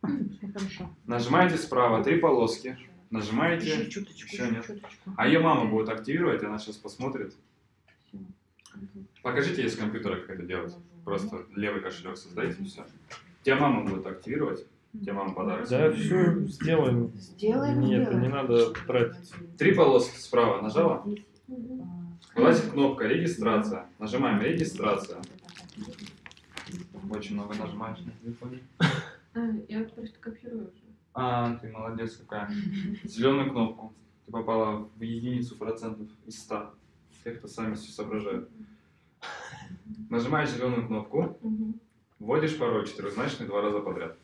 хорошо. Нажимаете справа три полоски. Еще Нажимаете. чуточку. Еще еще нет. чуточку. А ее мама будет активировать, она сейчас посмотрит. Покажите ей с компьютера, как это делать. Просто левый кошелек создайте и все. Тебя мама будет активировать. Тебе мама подарок. Да, все сделаем. Сделаем, Нет, сделаем. не надо тратить. Три полоски справа нажала. Вылазит кнопка регистрация. Нажимаем регистрация. Очень много нажимаешь на телефоне. А, я просто копирую уже. А, ты молодец какая. Зеленую кнопку. Ты попала в единицу процентов из 100. Тех, кто сами все соображают. Нажимаешь зеленую кнопку, вводишь пароль четырехзначный два раза подряд.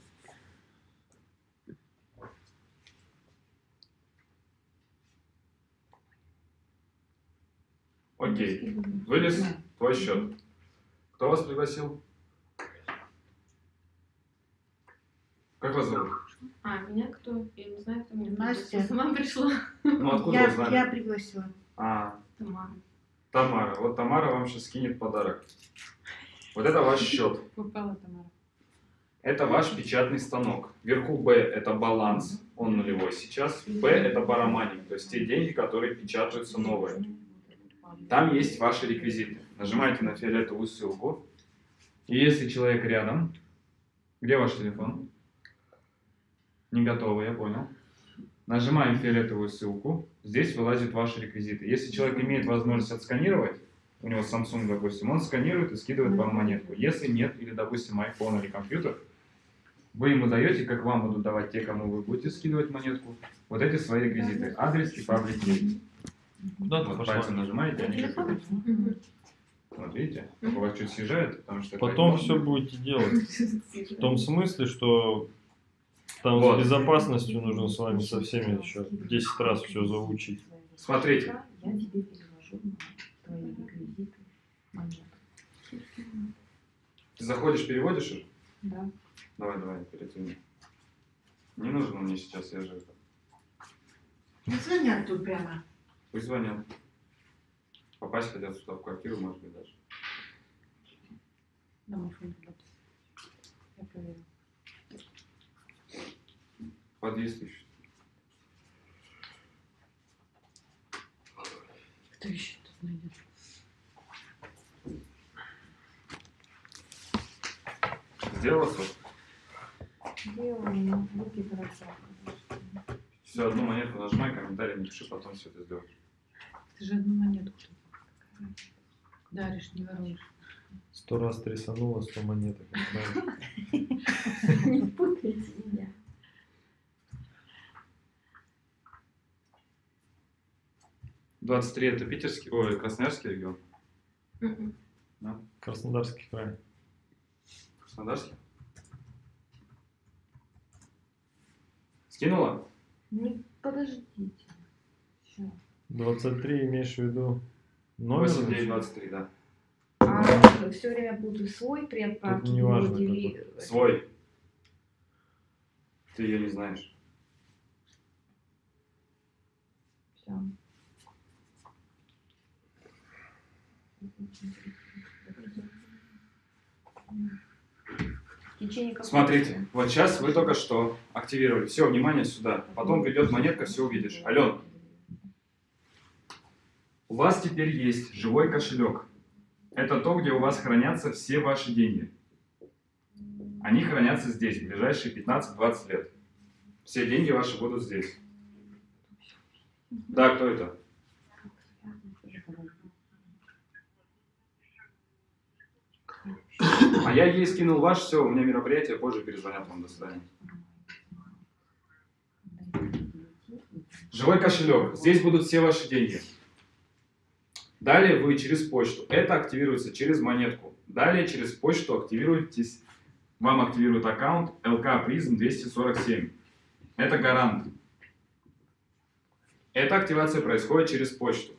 Окей. Вылез твой счет. Кто вас пригласил? Как вас зовут? А, меня кто? Я не знаю, кто меня Настя. пригласил. Сама пришла. Ну откуда Я, вы знали? я пригласила. А, Тамара. Тамара. Вот Тамара вам сейчас скинет подарок. Вот это ваш счет. Попала Тамара. Это ваш печатный станок. Вверху B это баланс, он нулевой сейчас. B это парамани, то есть те деньги, которые печатаются новые. Там есть ваши реквизиты. Нажимаете на фиолетовую ссылку. И если человек рядом, где ваш телефон? Не готово, я понял. Нажимаем фиолетовую ссылку. Здесь вылазят ваши реквизиты. Если человек имеет возможность отсканировать, у него Samsung, допустим, он сканирует и скидывает вам монетку. Если нет, или, допустим, iPhone или компьютер, вы ему даете, как вам будут давать те, кому вы будете скидывать монетку, вот эти свои реквизиты. Адрес и паблик кей. Куда ты Вот пошла? пальцем нажимаете, они как. Вот видите, у вас чуть съезжает, потому что... это Потом все будете делать. В том смысле, что там Вот. с безопасностью нужно с вами со всеми еще 10 раз все заучить. Смотрите, Я тебе переложу на твои реквизиты монету. ты заходишь, переводишь их? Да. Давай, давай, перетяни. Не нужно мне сейчас, я же это... Не звонят тут прямо. Пусть звонят. Попасть хотят сюда в квартиру, может быть, даже. Домофон туда. Я Подъезд ищут. Кто еще тут найдет? Сделала сок? Делаю, но руки дрожат. Все, одну монетку нажимай, комментарий не пиши, потом все это сделаешь. Ты же одну монетку тут даришь, не воруешь. Сто раз трясануло, сто монеток. Не путайте меня. Двадцать три это питерский, ой, красноярский регион. Мгм. Краснодарский край. Краснодарский. Скинула? Не подождите. Все. 23 имеешь в виду номер? 8, 9, 23, да. А все время буду свой при отправке не важно дели- Свой. Ты ее не знаешь. Всё. Смотрите, вот сейчас вы только что активировали. Все, внимание сюда. Потом придет монетка, все увидишь. Ален, у вас теперь есть живой кошелек. Это то, где у вас хранятся все ваши деньги. Они хранятся здесь в ближайшие 15-20 лет. Все деньги ваши будут здесь. Да, кто это? А я ей скинул ваш, все, у меня мероприятие, позже перезвонят вам, до свидания. Живой кошелек. Здесь будут все ваши деньги. Далее вы через почту. Это активируется через монетку. Далее через почту активируетесь. Вам активирует аккаунт LK Prism 247. Это гарант. Эта активация происходит через почту.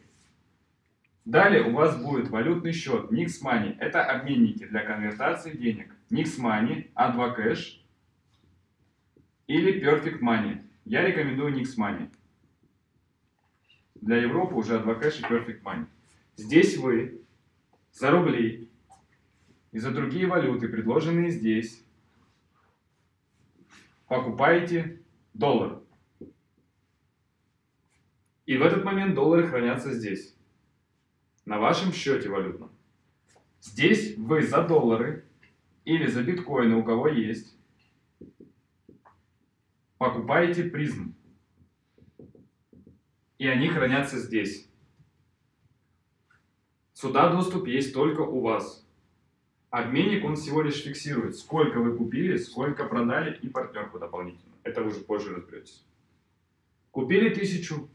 Далее у вас будет валютный счет Nix Money. Это обменники для конвертации денег. Nix Money, A2 Cash или Perfect Money. Я рекомендую Nix Money. Для Европы уже A2 Cash и Perfect Money. Здесь вы за рубли и за другие валюты, предложенные здесь, покупаете доллар. И в этот момент доллары хранятся здесь, на вашем счете валютном. Здесь вы за доллары или за биткоины, у кого есть, покупаете призм. И они хранятся здесь. Сюда доступ есть только у вас. Обменник, он всего лишь фиксирует, сколько вы купили, сколько продали и партнерку дополнительно. Это вы уже позже разберетесь. Купили тысячу,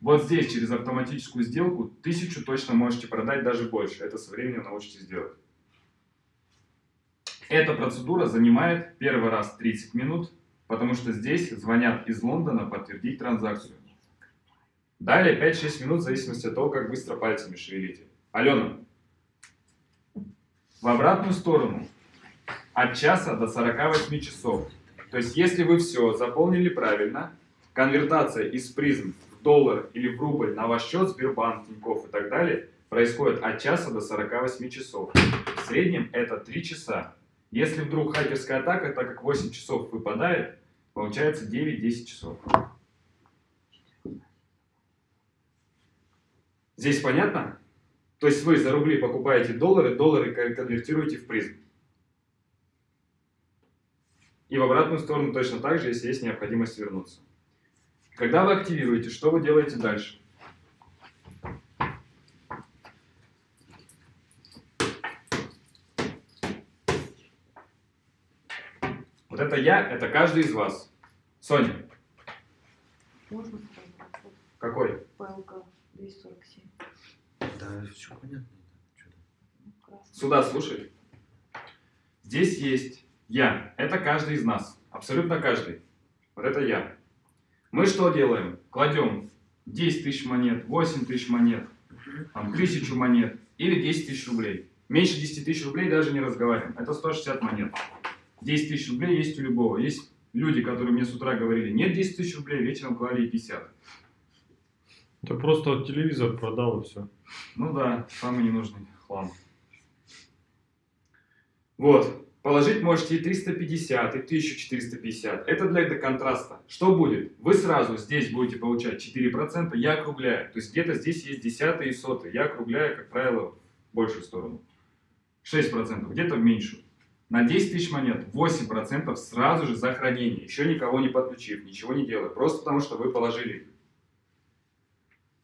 вот здесь через автоматическую сделку тысячу точно можете продать даже больше. Это со временем научитесь делать. Эта процедура занимает первый раз 30 минут, потому что здесь звонят из Лондона подтвердить транзакцию. Далее 5-6 минут в зависимости от того, как быстро пальцами шевелите. Алена, в обратную сторону от часа до 48 часов. То есть, если вы все заполнили правильно, конвертация из призм доллар или в рубль на ваш счет Сбербанк, Тинькофф и так далее происходит от часа до 48 часов. В среднем это 3 часа. Если вдруг хакерская атака, так как 8 часов выпадает, получается 9-10 часов. Здесь понятно? То есть вы за рубли покупаете доллары, доллары конвертируете в призм. И в обратную сторону точно так же, если есть необходимость вернуться. Когда вы активируете, что вы делаете дальше? Вот это я, это каждый из вас. Соня, Можно какой? ПЛК 247. Да, все понятно. Ну. Сюда слушай. Здесь есть я. Это каждый из нас. Абсолютно каждый. Вот это я. Мы что делаем? Кладем 10 тысяч монет, 8 тысяч монет, там, 1000 монет или 10 тысяч рублей. Меньше 10 тысяч рублей даже не разговариваем. Это 160 монет. 10 тысяч рублей есть у любого. Есть люди, которые мне с утра говорили, нет 10 тысяч рублей, вечером клали и 50. Ты просто вот телевизор продал и все. Ну да, самый ненужный хлам. Вот. Положить можете и 350, и 1450. Это для этого контраста. Что будет? Вы сразу здесь будете получать 4%, я округляю. То есть где-то здесь есть десятые и сотые. Я округляю, как правило, в большую сторону. 6%, где-то в меньшую. На 10 тысяч монет 8% сразу же за хранение. Еще никого не подключив, ничего не делая. Просто потому, что вы положили.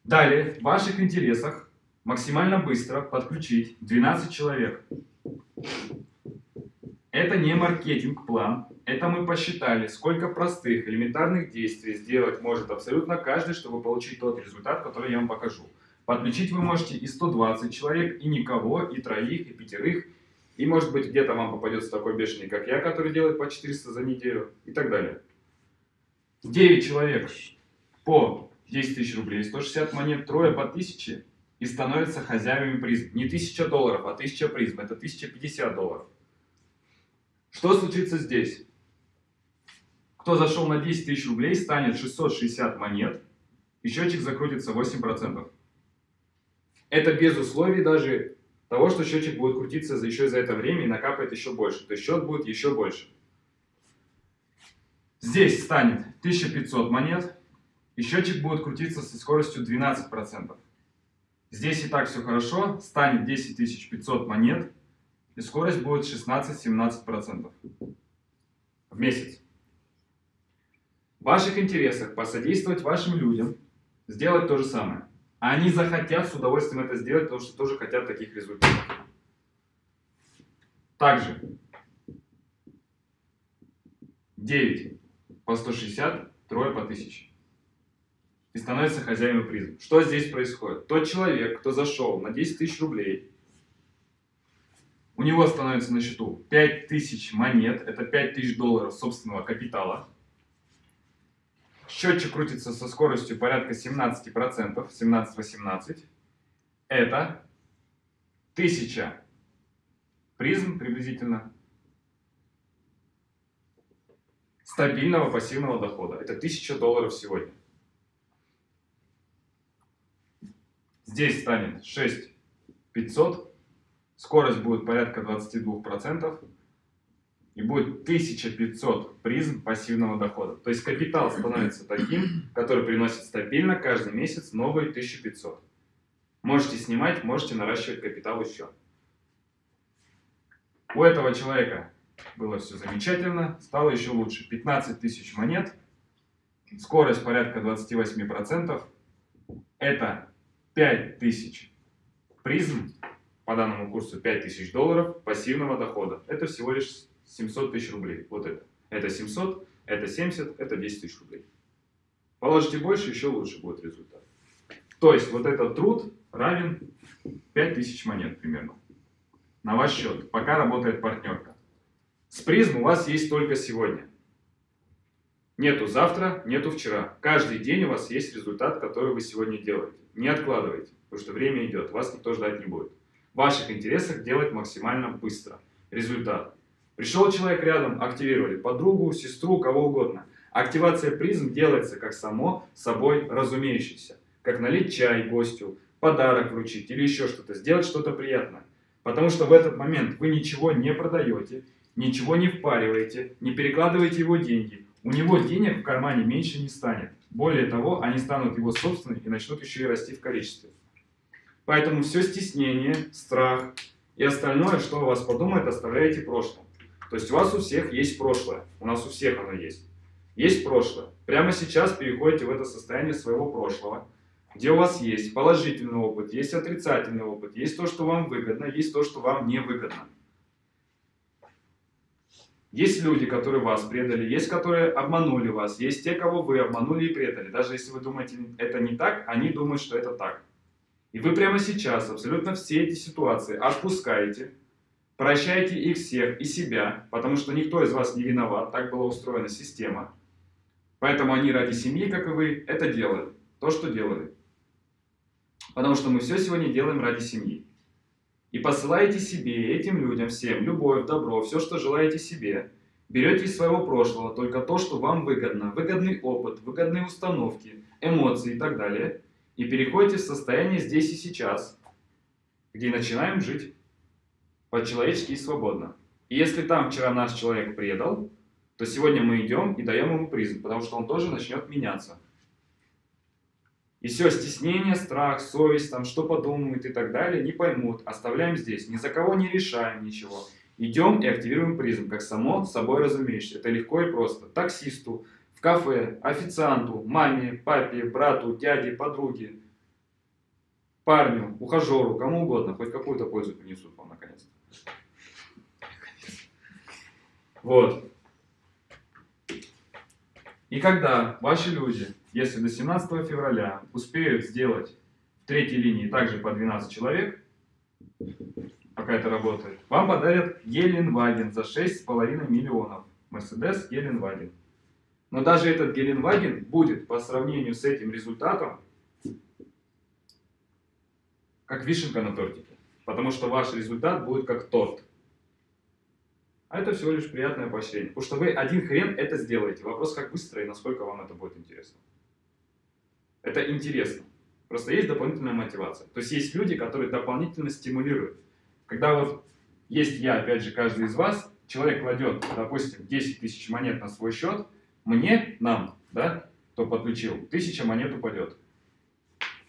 Далее, в ваших интересах максимально быстро подключить 12 человек. Это не маркетинг-план, это мы посчитали, сколько простых, элементарных действий сделать может абсолютно каждый, чтобы получить тот результат, который я вам покажу. Подключить вы можете и 120 человек, и никого, и троих, и пятерых, и может быть где-то вам попадется такой бешеный, как я, который делает по 400 за неделю, и так далее. 9 человек по 10 тысяч рублей, 160 монет, трое по 1000 и становятся хозяевами призм. Не 1000 долларов, а 1000 призм, это 1050 долларов. Что случится здесь? Кто зашел на 10 тысяч рублей, станет 660 монет, и счетчик закрутится 8%. Это без условий даже того, что счетчик будет крутиться еще за это время и накапает еще больше. То есть счет будет еще больше. Здесь станет 1500 монет, и счетчик будет крутиться со скоростью 12%. Здесь и так все хорошо, станет 10 500 монет, и скорость будет 16-17% в месяц. В ваших интересах посодействовать вашим людям, сделать то же самое. А они захотят с удовольствием это сделать, потому что тоже хотят таких результатов. Также 9 по 160, трое по 1000. И становится хозяином призм. Что здесь происходит? Тот человек, кто зашел на 10 тысяч рублей, у него становится на счету 5000 монет, это 5000 долларов собственного капитала. Счетчик крутится со скоростью порядка 17%, 17-18. Это 1000 призм приблизительно стабильного пассивного дохода. Это 1000 долларов сегодня. Здесь станет 6500, скорость будет порядка 22%, и будет 1500 призм пассивного дохода. То есть капитал становится таким, который приносит стабильно каждый месяц новые 1500. Можете снимать, можете наращивать капитал еще. У этого человека было все замечательно, стало еще лучше. 15 тысяч монет, скорость порядка 28%. Это 5 тысяч призм, по данному курсу 5 тысяч долларов пассивного дохода. Это всего лишь 700 тысяч рублей. Вот это. Это 700, это 70, это 10 тысяч рублей. Положите больше, еще лучше будет результат. То есть вот этот труд равен 5000 монет примерно на ваш счет, пока работает партнерка. С призм у вас есть только сегодня. Нету завтра, нету вчера. Каждый день у вас есть результат, который вы сегодня делаете. Не откладывайте, потому что время идет, вас никто ждать не будет. Ваших интересах делать максимально быстро. Результат. Пришел человек рядом, активировали подругу, сестру, кого угодно. Активация призм делается как само собой разумеющееся. Как налить чай гостю, подарок вручить или еще что-то, сделать что-то приятное. Потому что в этот момент вы ничего не продаете, ничего не впариваете, не перекладываете его деньги. У него денег в кармане меньше не станет. Более того, они станут его собственными и начнут еще и расти в количестве. Поэтому все стеснение, страх и остальное, что у вас подумает, оставляете прошлым. То есть у вас у всех есть прошлое. У нас у всех оно есть. Есть прошлое. Прямо сейчас переходите в это состояние своего прошлого, где у вас есть положительный опыт, есть отрицательный опыт, есть то, что вам выгодно, есть то, что вам не выгодно. Есть люди, которые вас предали, есть, которые обманули вас, есть те, кого вы обманули и предали. Даже если вы думаете, это не так, они думают, что это так. И вы прямо сейчас абсолютно все эти ситуации отпускаете, Прощайте их всех и себя, потому что никто из вас не виноват, так была устроена система. Поэтому они ради семьи, как и вы, это делали, то, что делали. Потому что мы все сегодня делаем ради семьи. И посылаете себе, этим людям, всем, любовь, добро, все, что желаете себе. Берете из своего прошлого только то, что вам выгодно, выгодный опыт, выгодные установки, эмоции и так далее. И переходите в состояние здесь и сейчас, где начинаем жить по-человечески и свободно. И если там вчера наш человек предал, то сегодня мы идем и даем ему призм, потому что он тоже начнет меняться. И все, стеснение, страх, совесть, там, что подумают и так далее, не поймут. Оставляем здесь, ни за кого не решаем ничего. Идем и активируем призм, как само собой разумеющееся. Это легко и просто. Таксисту, в кафе, официанту, маме, папе, брату, дяде, подруге, парню, ухажеру, кому угодно, хоть какую-то пользу принесут вам наконец-то. Вот. И когда ваши люди, если до 17 февраля успеют сделать в третьей линии также по 12 человек, пока это работает, вам подарят Геленваген за 6,5 миллионов. Мерседес Геленваген. Но даже этот Геленваген будет по сравнению с этим результатом как вишенка на тортике. Потому что ваш результат будет как торт. А это всего лишь приятное поощрение. Потому что вы один хрен это сделаете. Вопрос, как быстро и насколько вам это будет интересно. Это интересно. Просто есть дополнительная мотивация. То есть есть люди, которые дополнительно стимулируют. Когда вот есть я, опять же, каждый из вас, человек кладет, допустим, 10 тысяч монет на свой счет, мне, нам, да, кто подключил, тысяча монет упадет.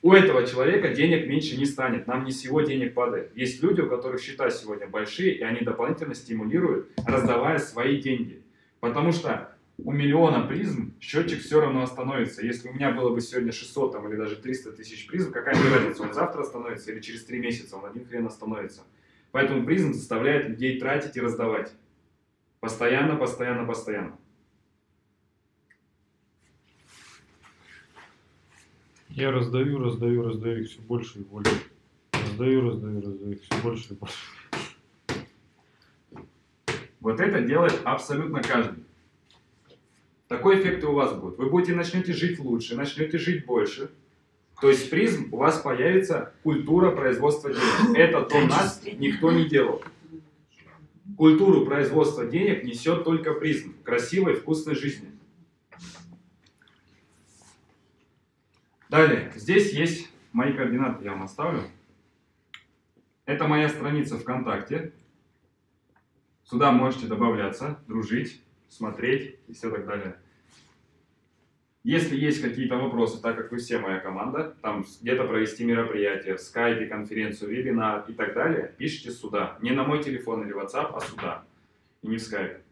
У этого человека денег меньше не станет, нам не с его денег падает. Есть люди, у которых счета сегодня большие, и они дополнительно стимулируют, раздавая свои деньги. Потому что у миллиона призм счетчик все равно остановится. Если у меня было бы сегодня 600 там, или даже 300 тысяч призм, какая мне разница, он завтра остановится или через 3 месяца, он один хрен остановится. Поэтому призм заставляет людей тратить и раздавать. Постоянно, постоянно, постоянно. Я раздаю, раздаю, раздаю их все больше и больше. Раздаю, раздаю, раздаю их все больше и больше. Вот это делает абсолютно каждый. Такой эффект и у вас будет. Вы будете начнете жить лучше, начнете жить больше. То есть призм у вас появится культура производства денег. Это до нас никто не делал. Культуру производства денег несет только призм красивой, вкусной жизни. Далее, здесь есть мои координаты, я вам оставлю. Это моя страница ВКонтакте. Сюда можете добавляться, дружить, смотреть и все так далее. Если есть какие-то вопросы, так как вы все моя команда, там где-то провести мероприятие, в скайпе, конференцию, вебинар и так далее, пишите сюда. Не на мой телефон или WhatsApp, а сюда. И не в скайпе.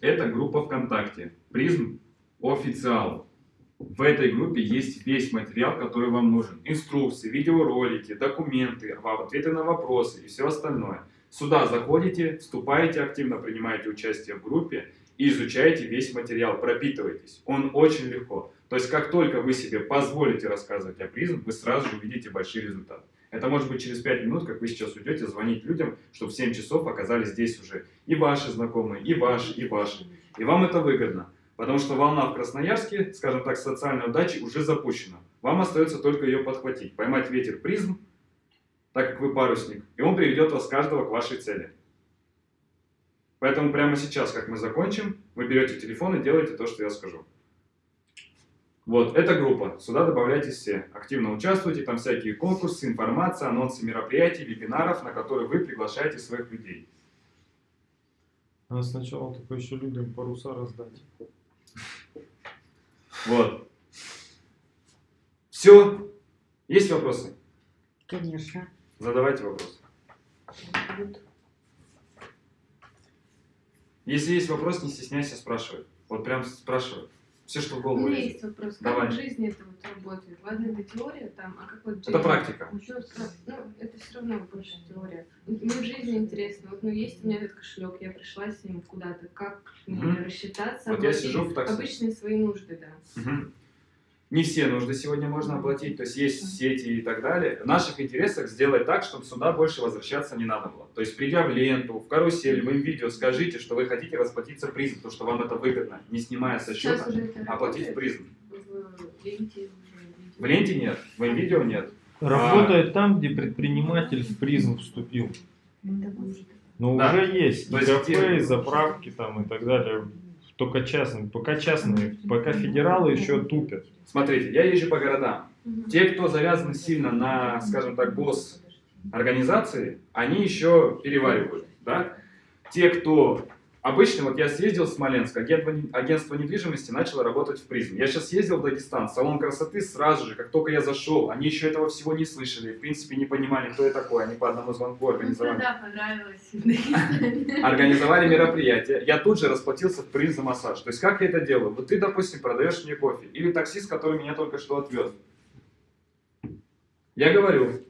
Это группа ВКонтакте. Призм официал. В этой группе есть весь материал, который вам нужен. Инструкции, видеоролики, документы, ответы на вопросы и все остальное. Сюда заходите, вступаете активно, принимаете участие в группе и изучаете весь материал, пропитывайтесь. Он очень легко. То есть, как только вы себе позволите рассказывать о призм, вы сразу же увидите большие результаты. Это может быть через 5 минут, как вы сейчас уйдете, звонить людям, чтобы в 7 часов оказались здесь уже и ваши знакомые, и ваши, и ваши. И вам это выгодно. Потому что волна в Красноярске, скажем так, социальной удачи уже запущена. Вам остается только ее подхватить, поймать ветер призм, так как вы парусник, и он приведет вас каждого к вашей цели. Поэтому прямо сейчас, как мы закончим, вы берете телефон и делаете то, что я скажу. Вот, эта группа. Сюда добавляйтесь все. Активно участвуйте, там всякие конкурсы, информация, анонсы мероприятий, вебинаров, на которые вы приглашаете своих людей. Надо сначала только еще людям паруса раздать. Вот. Все. Есть вопросы? Конечно. Задавайте вопросы. Если есть вопрос, не стесняйся спрашивать. Вот прям спрашивай. Все, что в У голову меня лезет. есть вопрос. Давай. Как в жизни это вот работает? Ладно, это теория там, а как вот Это практика. Ну, ну, это все равно больше теория. Мне в жизни интересно. Вот, ну, есть у меня этот кошелек, я пришла с ним куда-то. Как мне Мгм. рассчитаться? Вот я сижу в такси. Обычные свои нужды, да. Мгм. Не все нужды сегодня можно оплатить, то есть есть сети и так далее. В наших интересах сделать так, чтобы сюда больше возвращаться не надо было. То есть придя в ленту, в карусель, в видео, скажите, что вы хотите расплатиться призм, потому что вам это выгодно, не снимая со счета, оплатить призм. В ленте нет, в видео нет. Работает там, где предприниматель в призм вступил. Но Да. уже есть То есть кафе, заправки там и так далее. Только частные. Пока частные. Пока федералы еще тупят. Смотрите, я езжу по городам. Те, кто завязаны сильно на, скажем так, босс организации, они еще переваривают, да? Те, кто обычно, вот я съездил в Смоленск, агентство, недвижимости начало работать в призм. Я сейчас съездил в Дагестан, салон красоты сразу же, как только я зашел, они еще этого всего не слышали, в принципе не понимали, кто я такой, они по одному звонку организовали. да, понравилось. Организовали мероприятие, я тут же расплатился в призм за массаж. То есть как я это делаю? Вот ты, допустим, продаешь мне кофе, или таксист, который меня только что отвез. Я говорю,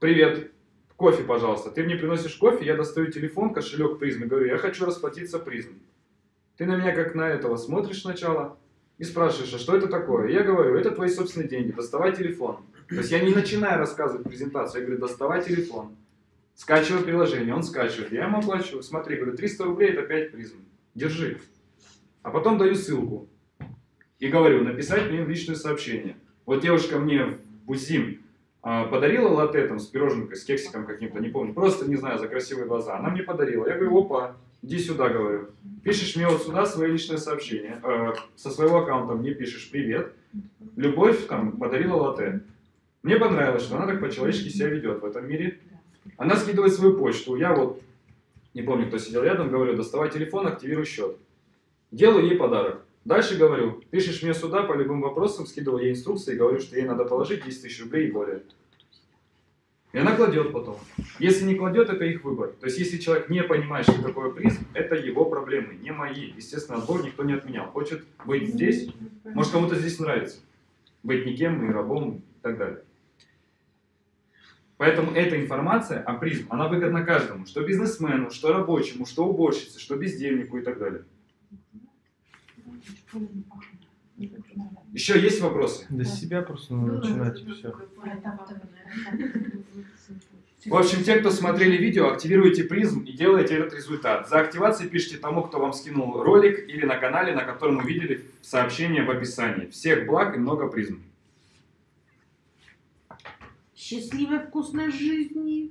привет, кофе, пожалуйста. Ты мне приносишь кофе, я достаю телефон, кошелек призм и говорю, я хочу расплатиться призм. Ты на меня как на этого смотришь сначала и спрашиваешь, а что это такое? Я говорю, это твои собственные деньги, доставай телефон. То есть я не начинаю рассказывать презентацию, я говорю, доставай телефон. Скачиваю приложение, он скачивает, я ему оплачиваю. Смотри, говорю, 300 рублей это 5 призм. Держи. А потом даю ссылку. И говорю, написать мне личное сообщение. Вот девушка мне в Бузим подарила латте там с пироженкой, с кексиком каким-то, не помню, просто, не знаю, за красивые глаза. Она мне подарила. Я говорю, опа, иди сюда, говорю. Пишешь мне вот сюда свое личное сообщение. Э, со своего аккаунта мне пишешь привет. Любовь там подарила латте. Мне понравилось, что она так по-человечески себя ведет в этом мире. Она скидывает свою почту. Я вот, не помню, кто сидел рядом, говорю, доставай телефон, активируй счет. Делаю ей подарок. Дальше говорю, пишешь мне сюда по любым вопросам, скидывал ей инструкции, говорю, что ей надо положить 10 тысяч рублей и более. И она кладет потом. Если не кладет, это их выбор. То есть, если человек не понимает, что такое призм, это его проблемы, не мои. Естественно, отбор никто не отменял. Хочет быть здесь, может кому-то здесь нравится. Быть никем и рабом и так далее. Поэтому эта информация о призм, она выгодна каждому. Что бизнесмену, что рабочему, что уборщице, что бездельнику и так далее. Еще есть вопросы? До себя просто надо начинать и все. В общем, те, кто смотрели видео, активируйте призм и делайте этот результат. За активацией пишите тому, кто вам скинул ролик или на канале, на котором увидели сообщение в описании. Всех благ и много призм. Счастливой вкусной жизни.